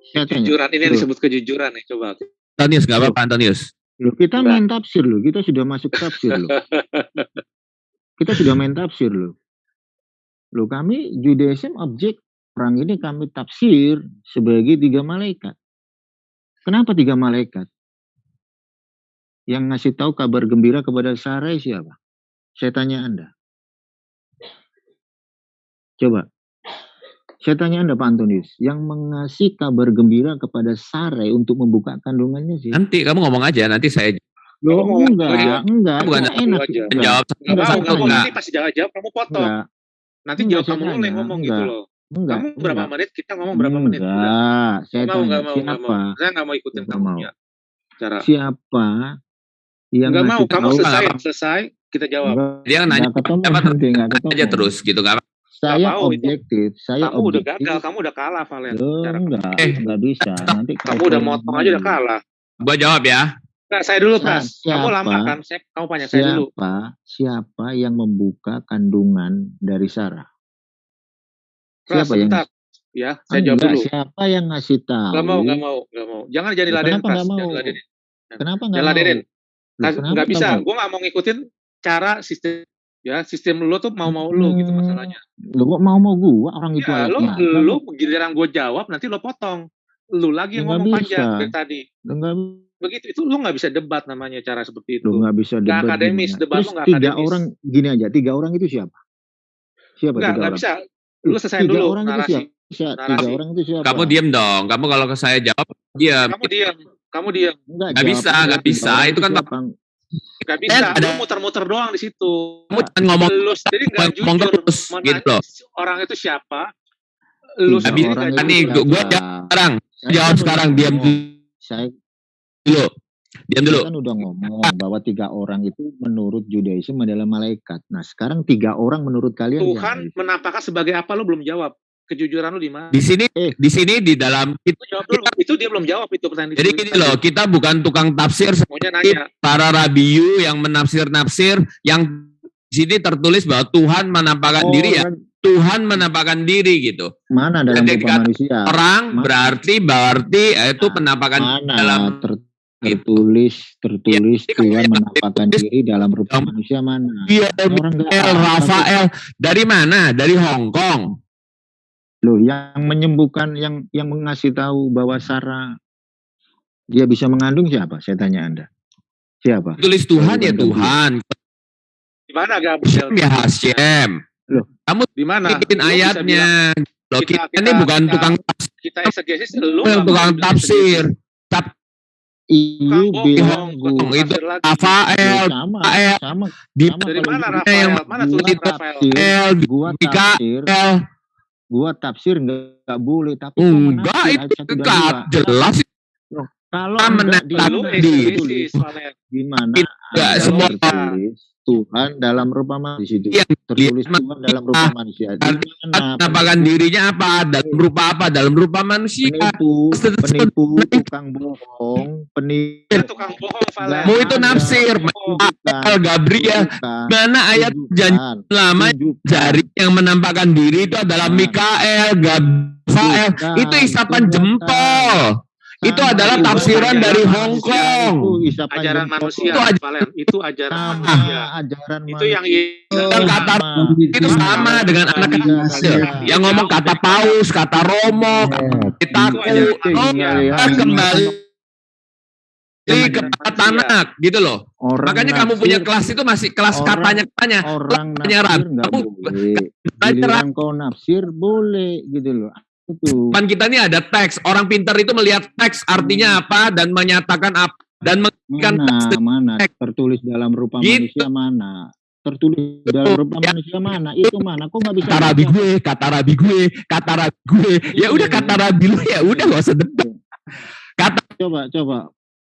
saya tanya, Kejujuran ini Loh. disebut kejujuran nih coba. Antonius, nggak apa-apa Antonius. loh kita Enggak. main tafsir loh, kita sudah masuk tafsir loh. kita sudah main tafsir loh. Loh kami Judaism objek orang ini kami tafsir sebagai tiga malaikat. Kenapa tiga malaikat? Yang ngasih tahu kabar gembira kepada Sarai siapa? Saya tanya Anda. Coba. Saya tanya Anda Pak Antonius, yang mengasih kabar gembira kepada Sarai untuk membuka kandungannya sih? Nanti kamu ngomong aja, nanti saya Loh, Kamu ngomong enggak, aja. enggak, Bukan, enggak enak. aja. enggak, jawab Nggak Enggak, mau, saya nggak mau. tanya. Nanti pasti jawab-jawab kamu potong. Enggak, Nanti Enggak, jawab kamu yang ngomong gitu Enggak. loh. Enggak, Kamu berapa enggak. menit, kita ngomong berapa menit. Enggak. Enggak, saya Nggak mau, tanya nggak mau, siapa? mau. Saya nggak mau ikutin kamu mau. punya cara. Siapa yang Nggak mau, kamu tahu? selesai, selesai, kita jawab. Enggak, dia nanya enggak ketemu apa nanti, enggak ketemu. aja terus gitu nggak apa Saya mau itu. objektif, saya Kamu udah objektif. gagal, kamu udah kalah Valen. Loh, Cara- enggak, Eh. enggak bisa. Nanti Kamu udah motong aja udah kalah. gua jawab ya Nah, saya dulu, Pras. Kamu lama kan? Saya, kamu panjang saya dulu. Siapa, siapa yang membuka kandungan dari Sarah? Siapa yang sebentar. Ya, saya jawab Enggak, dulu. siapa yang ngasih tahu? Gak mau, gak mau, gak mau. Jangan jadi Loh, ladenin, kenapa nggak mau? Ladenin. Kenapa ladenin. Nggak nggak bisa. Gue nggak mau ngikutin cara sistem ya sistem lu tuh mau mau lu gitu Hmm, masalahnya. Lo kok mau mau gua orang itu Ya lu ayatnya aja. lu giliran gue jawab nanti lo potong. Lu lagi yang ngomong bisa. panjang dari tadi. Lo nggak Begitu itu lu nggak bisa debat namanya cara seperti itu. lo nggak bisa debat akademis, gimana? debat Terus lo nggak tiga akademis. orang gini aja, tiga orang itu siapa? Siapa Nggak nggak bisa. Lu selesaiin tiga dulu orang itu narasi. siapa? Siapa? Tiga Narasi. orang itu siapa? kamu diem dong kamu kalau ke saya jawab diam Kamu diam. Kamu diam. Enggak, Nggak bisa, jawab nggak tiga bisa. Itu kan siapa? Gak bisa. Eh, ada- Lu muter-muter doang di situ. kamu jangan ngomong Lu sendiri nggak ngomong jujur. terus gitu loh Orang itu siapa? Lu bisa. sendiri itu Nih, gua- siapa? sekarang jawab kan sekarang diam ngomong. Saya dulu diam dulu kan udah ngomong bahwa tiga orang itu menurut Judaism adalah malaikat. Nah sekarang tiga orang menurut kalian Tuhan siapa? menampakkan sebagai apa lu belum jawab. Kejujuran lu di mana? di sini Eh. di sini di dalam Itu jawab dulu. Itu dia belum jawab itu pertanyaan jadi gini loh kita bukan tukang tafsir Maunya nanya. para rabiu yang menafsir-nafsir yang di sini tertulis bahwa Tuhan menampakkan diri ya Orang Tuhan menampakkan diri gitu mana dalam dikata manusia? orang Ma- berarti berarti eh, itu penampakan Mana dalam ter- tertulis tertulis Iya, Tuhan iya, menampakkan diri dalam rupa dalam- manusia mana? Iya. Rafael dari mana dari Hong Kong Loh, yang menyembuhkan, yang yang mengasih tahu bahwa Sarah dia bisa mengandung siapa? Saya tanya Anda. Siapa? tulis Tuhan ya Tuhan Di mana Gabriel? ya Hashem Di mana? bikin ayatnya loh kita- kita, ini kita- bukan kita- tukang Kita exegesis lu yang nggak tukang mau tafsir Tukang bilang gua itu. Rafael sama, Rafael sama, di sama Dari mana gitu. Rafael? yang Mana tulisan Rafael? gua tafsir, gua tafsir nggak boleh, tapi enggak itu dua. jelas Kalau enggak menetap di di- exegesis, Valen. di mana Enggak, semua- Tuhan dalam rupa manusia di situ. Yang Tertulis lihat Tuhan dalam rupa manusia. Penampakan dirinya apa dalam rupa apa dalam rupa manusia penipu, penipu, tukang bohong, penipu. Tukang bohong. Mau itu nafsir. El Gabriel mana ayat janji lama tunjukkan, jari yang menampakkan diri itu adalah. Mikael, Gabriel, tunjukkan, itu isapan tunjukkan. jempol. Itu Sama adalah tafsiran ajaran dari Hong Itu Kong. isapan Ajaran manusia, Itu aja- Valen. Itu ajaran manusia. ajaran Itu yang manusia. Yang kata itu sama dengan anak Iya, kecil. iya. Yang ngomong kata paus, kata romo, Itu ajaran kita kembali Ajaran ke manusia. tanak gitu loh. Orang Makanya kamu punya kelas itu masih kelas Orang- katanya katanya. orang Katanya nafsir ragu. nggak Gitu depan kita ini ada teks. Orang pintar itu melihat teks artinya apa dan menyatakan apa dan mengikan Mana, teks. mana tertulis dalam rupa Gitu. manusia mana? Tertulis dalam rupa Ya. manusia mana? Itu mana? Kok nggak bisa? kata rabi gue, kata rabi gue, kata rabi gue. Ya udah kata rabi lu ya udah gak usah debat. Kata Coba, coba.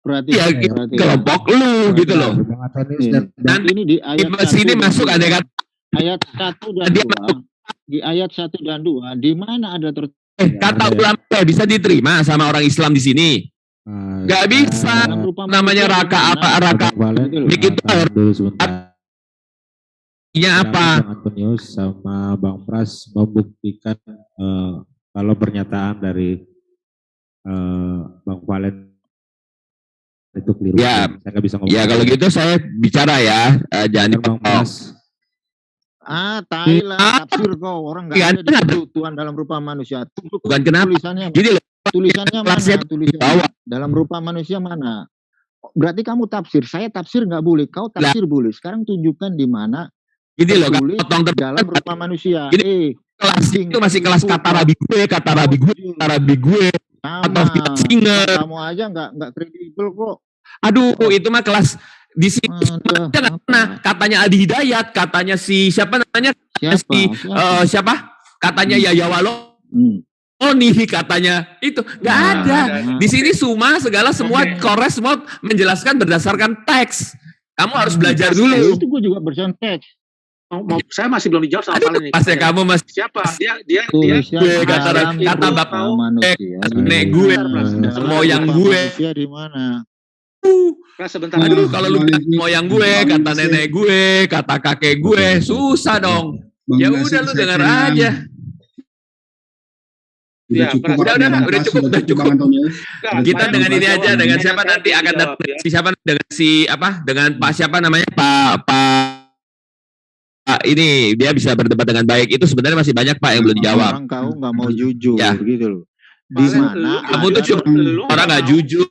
Berarti, ya gitu, berarti. kelompok lu gitu loh. Antonius Nih, dan, ini di ayat Di sini masuk ada kata ayat satu dan Dia dua. Di ayat satu dan dua, di mana ada tertulis eh, kata ulama ya bisa diterima sama orang Islam di sini. Ah, Nggak ya. bisa. rupa Namanya raka apa raka Bang Valen, Gitu loh. Dik itu tahan dulu sebentar. Artinya apa? Bang Antonius sama Bang Pras membuktikan eh, kalau pernyataan dari eh, Bang Valen itu keliru. Ya, saya nggak bisa ngomong. Ya kalau gitu saya bicara ya, eh, jangan Bang dipotong. Pras. Ah, Thailand, Ah. tafsir kau. Orang Iya, nggak ada ada. di Tuhan dalam rupa manusia. Tuh, Bukan kenapa. Tulisannya, Gini loh, tulisannya mana? Tulisannya bawah. dalam rupa manusia mana? Berarti kamu tafsir. Saya tafsir nggak boleh. Kau tafsir boleh. Sekarang tunjukkan di mana gini loh, potong dalam rupa manusia. Gini, eh, kelas itu masih kelas kata rabi gue, kata rabi gue, kata rabi gue, atau kita singer. Kamu aja nggak nggak kredibel kok. Aduh, itu mah kelas di sini apa? pernah. Katanya Adi Hidayat, katanya si siapa namanya? Siapa? Si Siapa? eh, siapa? Katanya Yaya Walo. Hmm. Oh nih katanya itu nggak Nah, ada. nah. Di sini semua segala semua Oke. kores semua menjelaskan berdasarkan teks. Kamu harus Hmm. belajar Eh, dulu. Itu gue juga bersen teks. Mau, mau- saya masih belum dijawab sama Valen nih. pasnya kamu masih Siapa? Dia dia dia gue, kata- kata bapak manusia. nenek di gue, mana? Moyang rupa gue. Di mana? Nah, sebentar. Aduh, Nah, kalau lu bilang moyang gue, kata nenek gue, kata kakek gue, susah dong. Bang Ya udah lu denger aja. Udah Ya, cukup. Udah, udah, Pras, udah cukup, udah cukup. Kita dengan ini aja, dengan siapa nanti akan datang ya. si siapa dengan si apa? Dengan Pak siapa namanya? Pak Pak Pak ini dia bisa berdebat dengan baik. Itu sebenarnya masih banyak Pak yang belum dijawab. Orang kau nggak mau jujur Ya. gitu loh. Di mana? Kamu tuh cuma orang nggak jujur,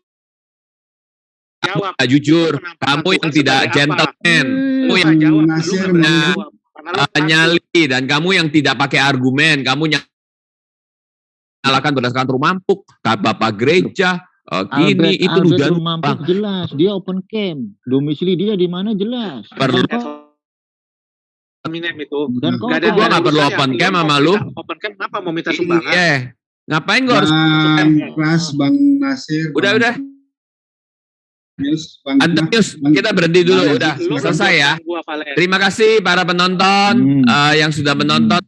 jawab. nggak jujur. Kamu yang tidak gentleman, kamu nggak yang jawab, nyali dan kamu yang tidak pakai argumen, kamu yang nyalakan berdasarkan rumampuk, kata bapak gereja, uh, gini Albert, itu Albert dugaan Rumampuk jelas. Dia open camp. Domisili dia di mana jelas. Perlu. Dan Eminem itu. Dan kau Gak ada, Gua gak nggak perlu open cam mau sama lu. Open cam kenapa mau minta sumbangan? Iya. Ngapain gua harus Bang Pras, Bang Nasir, Udah, Bang udah. Bang Antonius, Bang- kita berhenti dulu, Bang- udah selesai ya. Terima kasih para penonton Hmm. uh, yang sudah menonton.